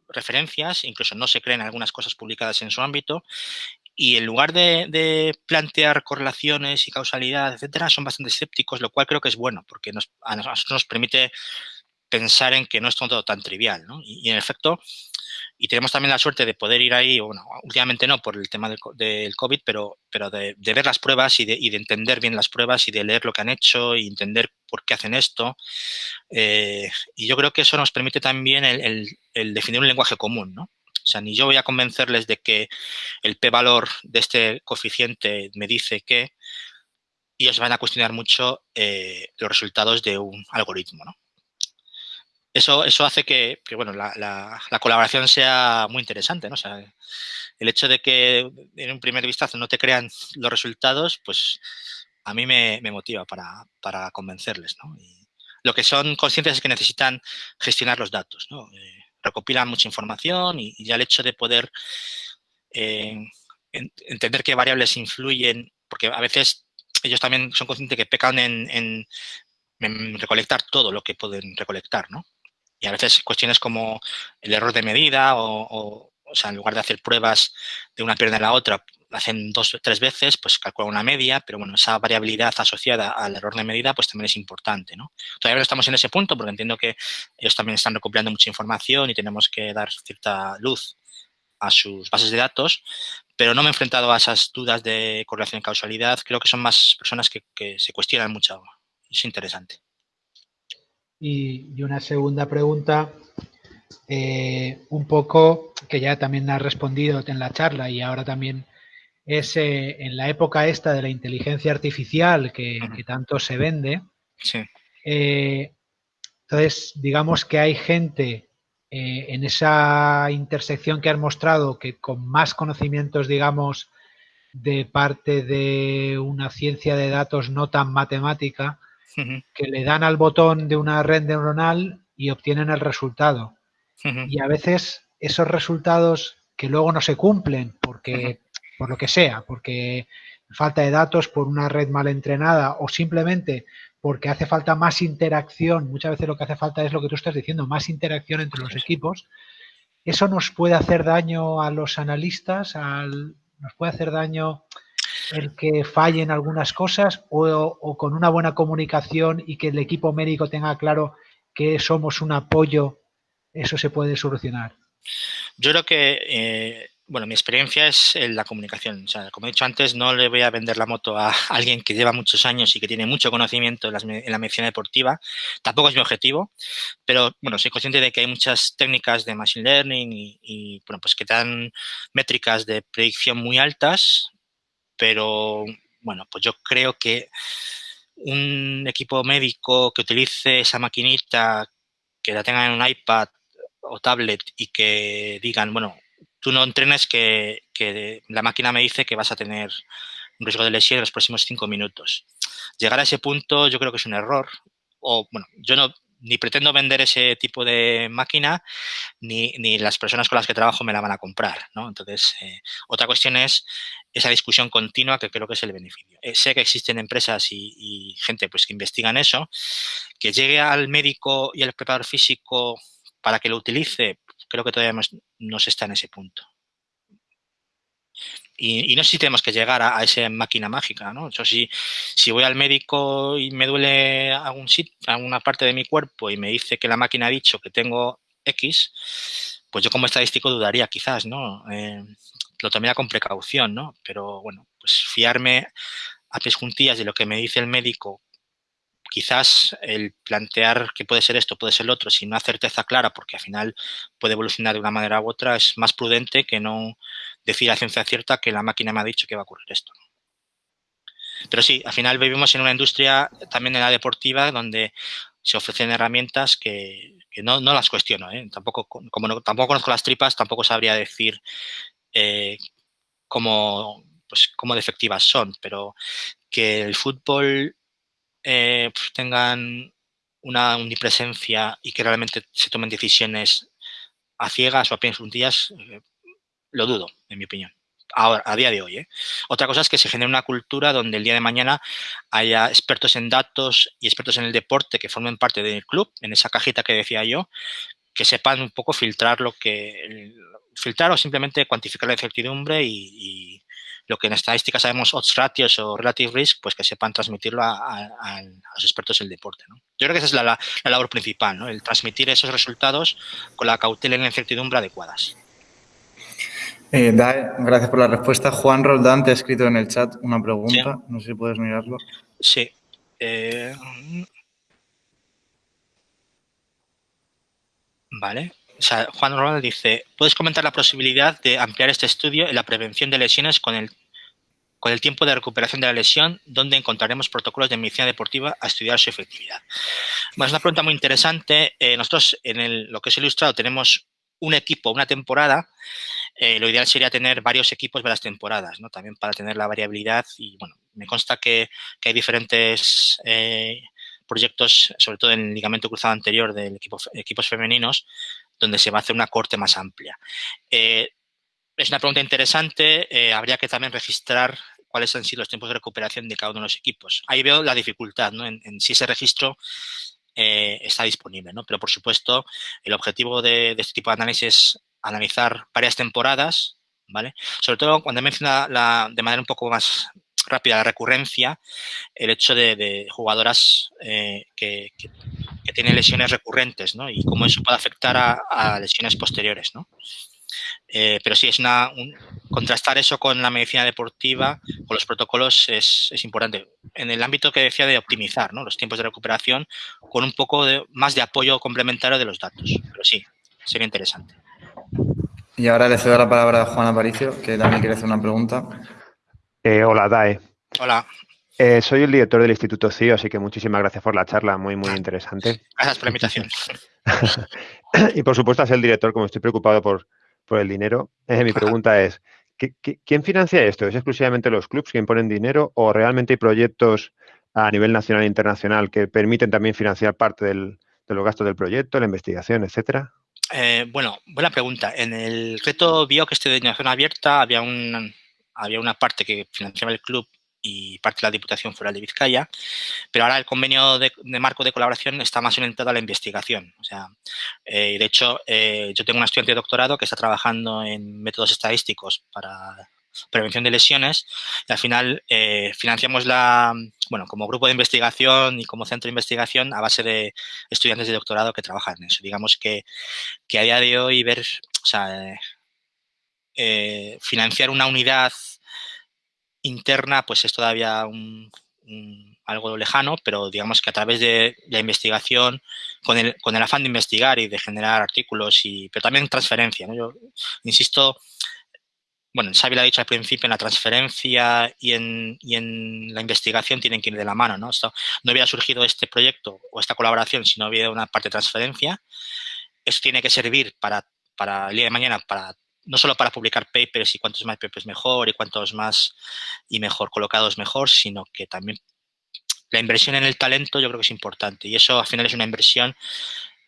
referencias, incluso no se creen algunas cosas publicadas en su ámbito, y en lugar de, plantear correlaciones y causalidad, etcétera, son bastante escépticos, lo cual creo que es bueno, porque nos, a nosotros nos permite pensar en que no es todo tan trivial, ¿no? y en efecto, y tenemos también la suerte de poder ir ahí, bueno, últimamente no por el tema del, COVID, pero, pero de, ver las pruebas y de, entender bien las pruebas y de leer lo que han hecho y entender por qué hacen esto. Eh, y yo creo que eso nos permite también el, el, definir un lenguaje común, ¿no? O sea, ni yo voy a convencerles de que el p-valor de este coeficiente me dice que, y ellos van a cuestionar mucho eh, los resultados de un algoritmo, ¿no? Eso, eso hace que, bueno, la, colaboración sea muy interesante, ¿no? O sea, el hecho de que en un primer vistazo no te crean los resultados, pues a mí me, motiva para, convencerles, ¿no? Lo que son conscientes es que necesitan gestionar los datos, ¿no? Eh, recopilan mucha información y, ya el hecho de poder eh, entender qué variables influyen, porque a veces ellos también son conscientes que pecan en recolectar todo lo que pueden recolectar, ¿no? Y a veces cuestiones como el error de medida o, o, sea, en lugar de hacer pruebas de una pierna a la otra, hacen dos o tres veces, pues calculan una media, pero bueno, esa variabilidad asociada al error de medida pues también es importante, ¿no? Todavía no estamos en ese punto porque entiendo que ellos también están recopilando mucha información y tenemos que dar cierta luz a sus bases de datos, pero no me he enfrentado a esas dudas de correlación y causalidad. Creo que son más personas que, que se cuestionan mucho. Es interesante. Y, una segunda pregunta, eh, un poco que ya también has respondido en la charla y ahora también es eh, en la época esta de la inteligencia artificial que, tanto se vende. Eh, entonces, digamos que hay gente en esa intersección que has mostrado que con más conocimientos, digamos, de parte de una ciencia de datos no tan matemática, que le dan al botón de una red neuronal y obtienen el resultado. Y a veces esos resultados que luego no se cumplen porque por lo que sea, porque falta de datos por una red mal entrenada o simplemente porque hace falta más interacción, muchas veces lo que hace falta es lo que tú estás diciendo, más interacción entre los equipos, eso nos puede hacer daño a los analistas, al, nos puede hacer daño el que fallen algunas cosas o, con una buena comunicación y que el equipo médico tenga claro que somos un apoyo, eso se puede solucionar? Yo creo que, eh, bueno, mi experiencia es en la comunicación. O sea, como he dicho antes, no le voy a vender la moto a <laughs> alguien que lleva muchos años y que tiene mucho conocimiento en, la medicina deportiva. Tampoco es mi objetivo, pero, bueno, soy consciente de que hay muchas técnicas de machine learning y, y bueno, pues que dan métricas de predicción muy altas pero bueno, pues yo creo que un equipo médico que utilice esa maquinita, que la tengan en un iPad o tablet y que digan, bueno, tú no entrenes que, que la máquina me dice que vas a tener un riesgo de lesión en los próximos cinco minutos. Llegar a ese punto yo creo que es un error. O, bueno, yo no, ni pretendo vender ese tipo de máquina, ni, ni, las personas con las que trabajo me la van a comprar, ¿no? Entonces, eh, otra cuestión es esa discusión continua que creo que es el beneficio. Eh, sé que existen empresas y, gente pues que investigan eso, que llegue al médico y al preparador físico para que lo utilice, creo que todavía no, se está en ese punto. Y, no sé si tenemos que llegar a, esa máquina mágica, ¿no? Yo si, si voy al médico y me duele algún sitio, alguna parte de mi cuerpo y me dice que la máquina ha dicho que tengo X, pues yo como estadístico dudaría quizás, ¿no? Eh, lo tomaría con precaución, ¿no? Pero bueno, pues fiarme a pies juntillas de lo que me dice el médico, quizás el plantear que puede ser esto, puede ser lo otro, sin una certeza clara, porque al final puede evolucionar de una manera u otra, es más prudente que no decir a ciencia cierta que la máquina me ha dicho que va a ocurrir esto. Pero sí, al final vivimos en una industria también en la deportiva donde se ofrecen herramientas que, no, las cuestiono. ¿eh? Tampoco, como tampoco conozco las tripas, tampoco sabría decir eh, cómo, pues, cómo de son, pero que el fútbol eh, pues, tengan una omnipresencia y que realmente se tomen decisiones a ciegas o a pies juntillas, eh, lo dudo, en mi opinión. ahora, a día de hoy. ¿eh? Otra cosa es que se genere una cultura donde el día de mañana haya expertos en datos y expertos en el deporte que formen parte del club, en esa cajita que decía yo, que sepan un poco filtrar lo que filtrar o simplemente cuantificar la incertidumbre y, lo que en estadística sabemos odds ratios o relative risk, pues que sepan transmitirlo a, los expertos del deporte. ¿no? Yo creo que esa es la, labor principal, ¿no? el transmitir esos resultados con la cautela y la incertidumbre adecuadas. Eh, gracias por la respuesta. Juan Roldán te ha escrito en el chat una pregunta, no sé si puedes mirarlo. Sí. Eh, vale. Juan Ronald dice, ¿puedes comentar la posibilidad de ampliar este estudio en la prevención de lesiones con el, con el tiempo de recuperación de la lesión, donde encontraremos protocolos de medicina deportiva a estudiar su efectividad? es una pregunta muy interesante. Eh, nosotros en lo que es ilustrado tenemos un equipo, una temporada. Eh, lo ideal sería tener varios equipos de las temporadas, ¿no? También para tener la variabilidad y, bueno, me consta que, hay diferentes eh, proyectos, sobre todo en el ligamento cruzado anterior de equipo, equipos femeninos, donde se va a hacer una corte más amplia. Eh, es una pregunta interesante. Habría que también registrar cuáles han sido los tiempos de recuperación de cada uno de los equipos. Ahí veo la dificultad en, si ese registro está disponible. ¿no? Pero, por supuesto, el objetivo de, este tipo de análisis analizar varias temporadas, ¿vale? Sobre todo cuando menciona la, de manera un poco más rápida la recurrencia, el hecho de, jugadoras que, que tiene lesiones recurrentes, ¿no? Y cómo eso puede afectar a, lesiones posteriores, ¿no? Eh, pero sí, es una, contrastar eso con la medicina deportiva, con los protocolos, es, importante. En el ámbito que decía de optimizar ¿no? los tiempos de recuperación, con un poco de, más de apoyo complementario de los datos. Pero sí, sería interesante. Y ahora le cedo la palabra a Juan Aparicio, que también quiere hacer una pregunta. Eh, hola, Dae. Hola. Eh, soy el director del Instituto CIO, así que muchísimas gracias por la charla, muy, muy interesante. Gracias por la invitación. <laughs> y por supuesto, es el director, como estoy preocupado por, por el dinero, eh, mi pregunta es, quién financia esto? ¿Es exclusivamente los clubes quien ponen dinero o realmente hay proyectos a nivel nacional e internacional que permiten también financiar parte del, de los gastos del proyecto, la investigación, etcétera? Eh, bueno, buena pregunta. En el reto vio que este de innovación abierta había, un, había una parte que financiaba el club y parte de la Diputación Foral de Vizcaya, pero ahora el convenio de, marco de colaboración está más orientado a la investigación. O sea, eh, de hecho, eh, yo tengo una estudiante de doctorado que está trabajando en métodos estadísticos para prevención de lesiones y al final eh, financiamos la, bueno, como grupo de investigación y como centro de investigación a base de estudiantes de doctorado que trabajan en eso. Digamos que, que a día de hoy ver, o sea, financiar una unidad interna pues es todavía algo lejano, pero digamos que a través de la investigación, con el, con el afán de investigar y de generar artículos, y, pero también transferencia. Yo insisto, bueno, Xavi lo ha dicho al principio, en la transferencia y en, y en, la investigación tienen que ir de la mano. ¿no? no hubiera surgido este proyecto o esta colaboración si no hubiera una parte de transferencia. Eso tiene que servir para, para el día de mañana para no solo para publicar papers y cuantos más papers mejor y cuantos más y mejor colocados mejor, sino que también la inversión en el talento yo creo que es importante y eso al final es una inversión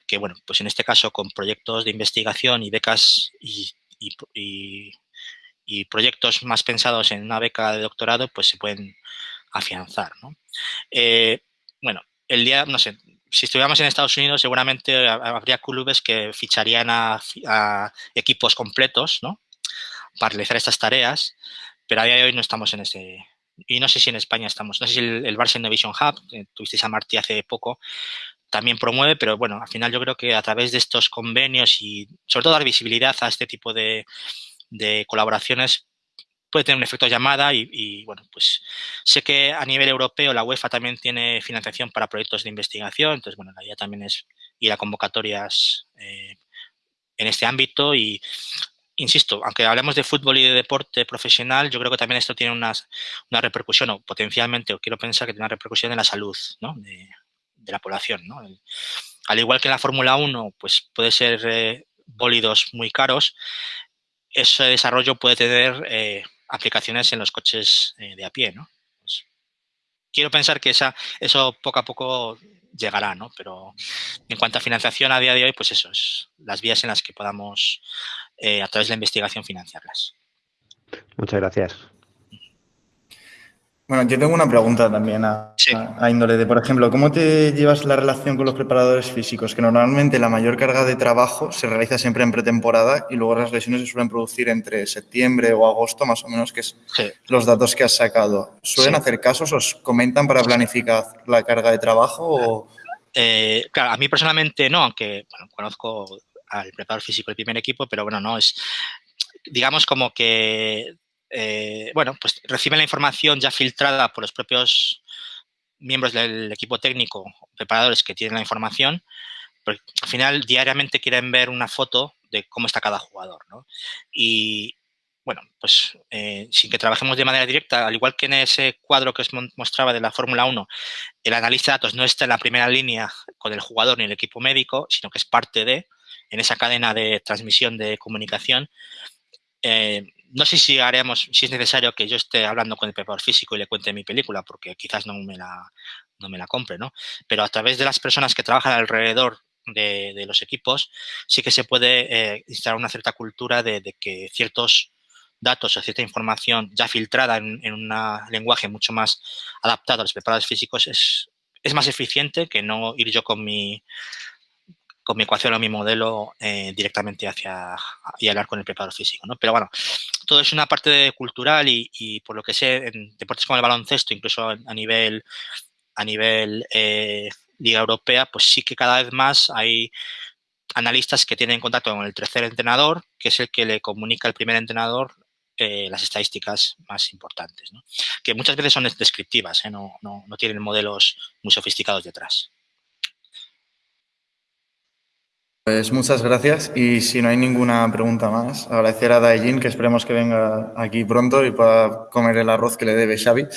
que, bueno, pues en este caso con proyectos de investigación y becas y, proyectos más pensados en una beca de doctorado, pues se pueden afianzar, ¿no? Eh, bueno, el día, no sé, si estuviéramos en Estados Unidos, seguramente habría clubes que ficharían a, equipos completos, ¿no? Para realizar estas tareas, pero a día de hoy no estamos en ese... Y no sé si en España estamos, no sé si el, el Barça Innovation Hub, que tuvisteis a Martí hace poco, también promueve, pero bueno, al final yo creo que a través de estos convenios y sobre todo dar visibilidad a este tipo de, de colaboraciones puede tener un efecto llamada y, bueno, pues sé que a nivel europeo la UEFA también tiene financiación para proyectos de investigación, entonces, bueno, la idea también es ir a convocatorias eh, en este ámbito y, insisto, aunque hablemos de fútbol y de deporte profesional, yo creo que también esto tiene una, repercusión o potencialmente, o quiero pensar que tiene una repercusión en la salud de, la población. ¿no? al igual que en la Fórmula 1, pues puede ser eh, bólidos muy caros, ese desarrollo puede tener eh, aplicaciones en los coches eh, de a pie, ¿no? Pues, quiero pensar que esa, eso poco a poco llegará, ¿no? Pero en cuanto a financiación a día de hoy, pues eso, es las vías en las que podamos, eh, a través de la investigación, financiarlas. Muchas gracias. Bueno, yo tengo una pregunta también a, índole de, por ejemplo, ¿cómo te llevas la relación con los preparadores físicos? Que normalmente la mayor carga de trabajo se realiza siempre en pretemporada y luego las lesiones se suelen producir entre septiembre o agosto, más o menos, que es los datos que has sacado. ¿Suelen hacer casos? ¿Os comentan para planificar la carga de trabajo? Eh, claro, a mí personalmente no, aunque conozco al preparador físico del primer equipo, pero bueno, no es, digamos como que eh, bueno, pues reciben la información ya filtrada por los propios miembros del equipo técnico, preparadores que tienen la información, pero al final diariamente quieren ver una foto de cómo está cada jugador, ¿no? Y, bueno, pues eh, sin que trabajemos de manera directa, al igual que en ese cuadro que os mostraba de la Fórmula 1, el analista de datos no está en la primera línea con el jugador ni el equipo médico, sino que es parte de, en esa cadena de transmisión de comunicación, eh, no sé si haremos, si es necesario que yo esté hablando con el preparador físico y le cuente mi película, porque quizás no me la, no me la compre, ¿no? Pero a través de las personas que trabajan alrededor de, los equipos, sí que se puede eh, instalar una cierta cultura de, que ciertos datos o cierta información ya filtrada en, un lenguaje mucho más adaptado a los preparadores físicos es, es más eficiente que no ir yo con mi con mi ecuación o mi modelo eh, directamente hacia y hablar con el preparador físico. ¿no? Pero bueno, todo es una parte cultural y, por lo que sé, en deportes como el baloncesto, incluso a nivel, a nivel eh, Liga Europea, pues sí que cada vez más hay analistas que tienen contacto con el tercer entrenador, que es el que le comunica al primer entrenador eh, las estadísticas más importantes, ¿no? que muchas veces son descriptivas, no, no, no tienen modelos muy sofisticados detrás. Pues muchas gracias y si no hay ninguna pregunta más, agradecer a Daijin que esperemos que venga aquí pronto y pueda comer el arroz que le debe Xavi. <laughs>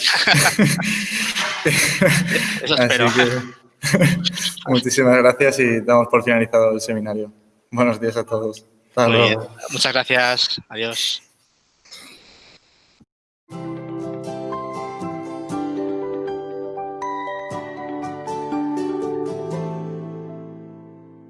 Eso espero. <laughs> muchísimas gracias y damos por finalizado el seminario. Buenos días a todos. Muchas gracias. Adiós.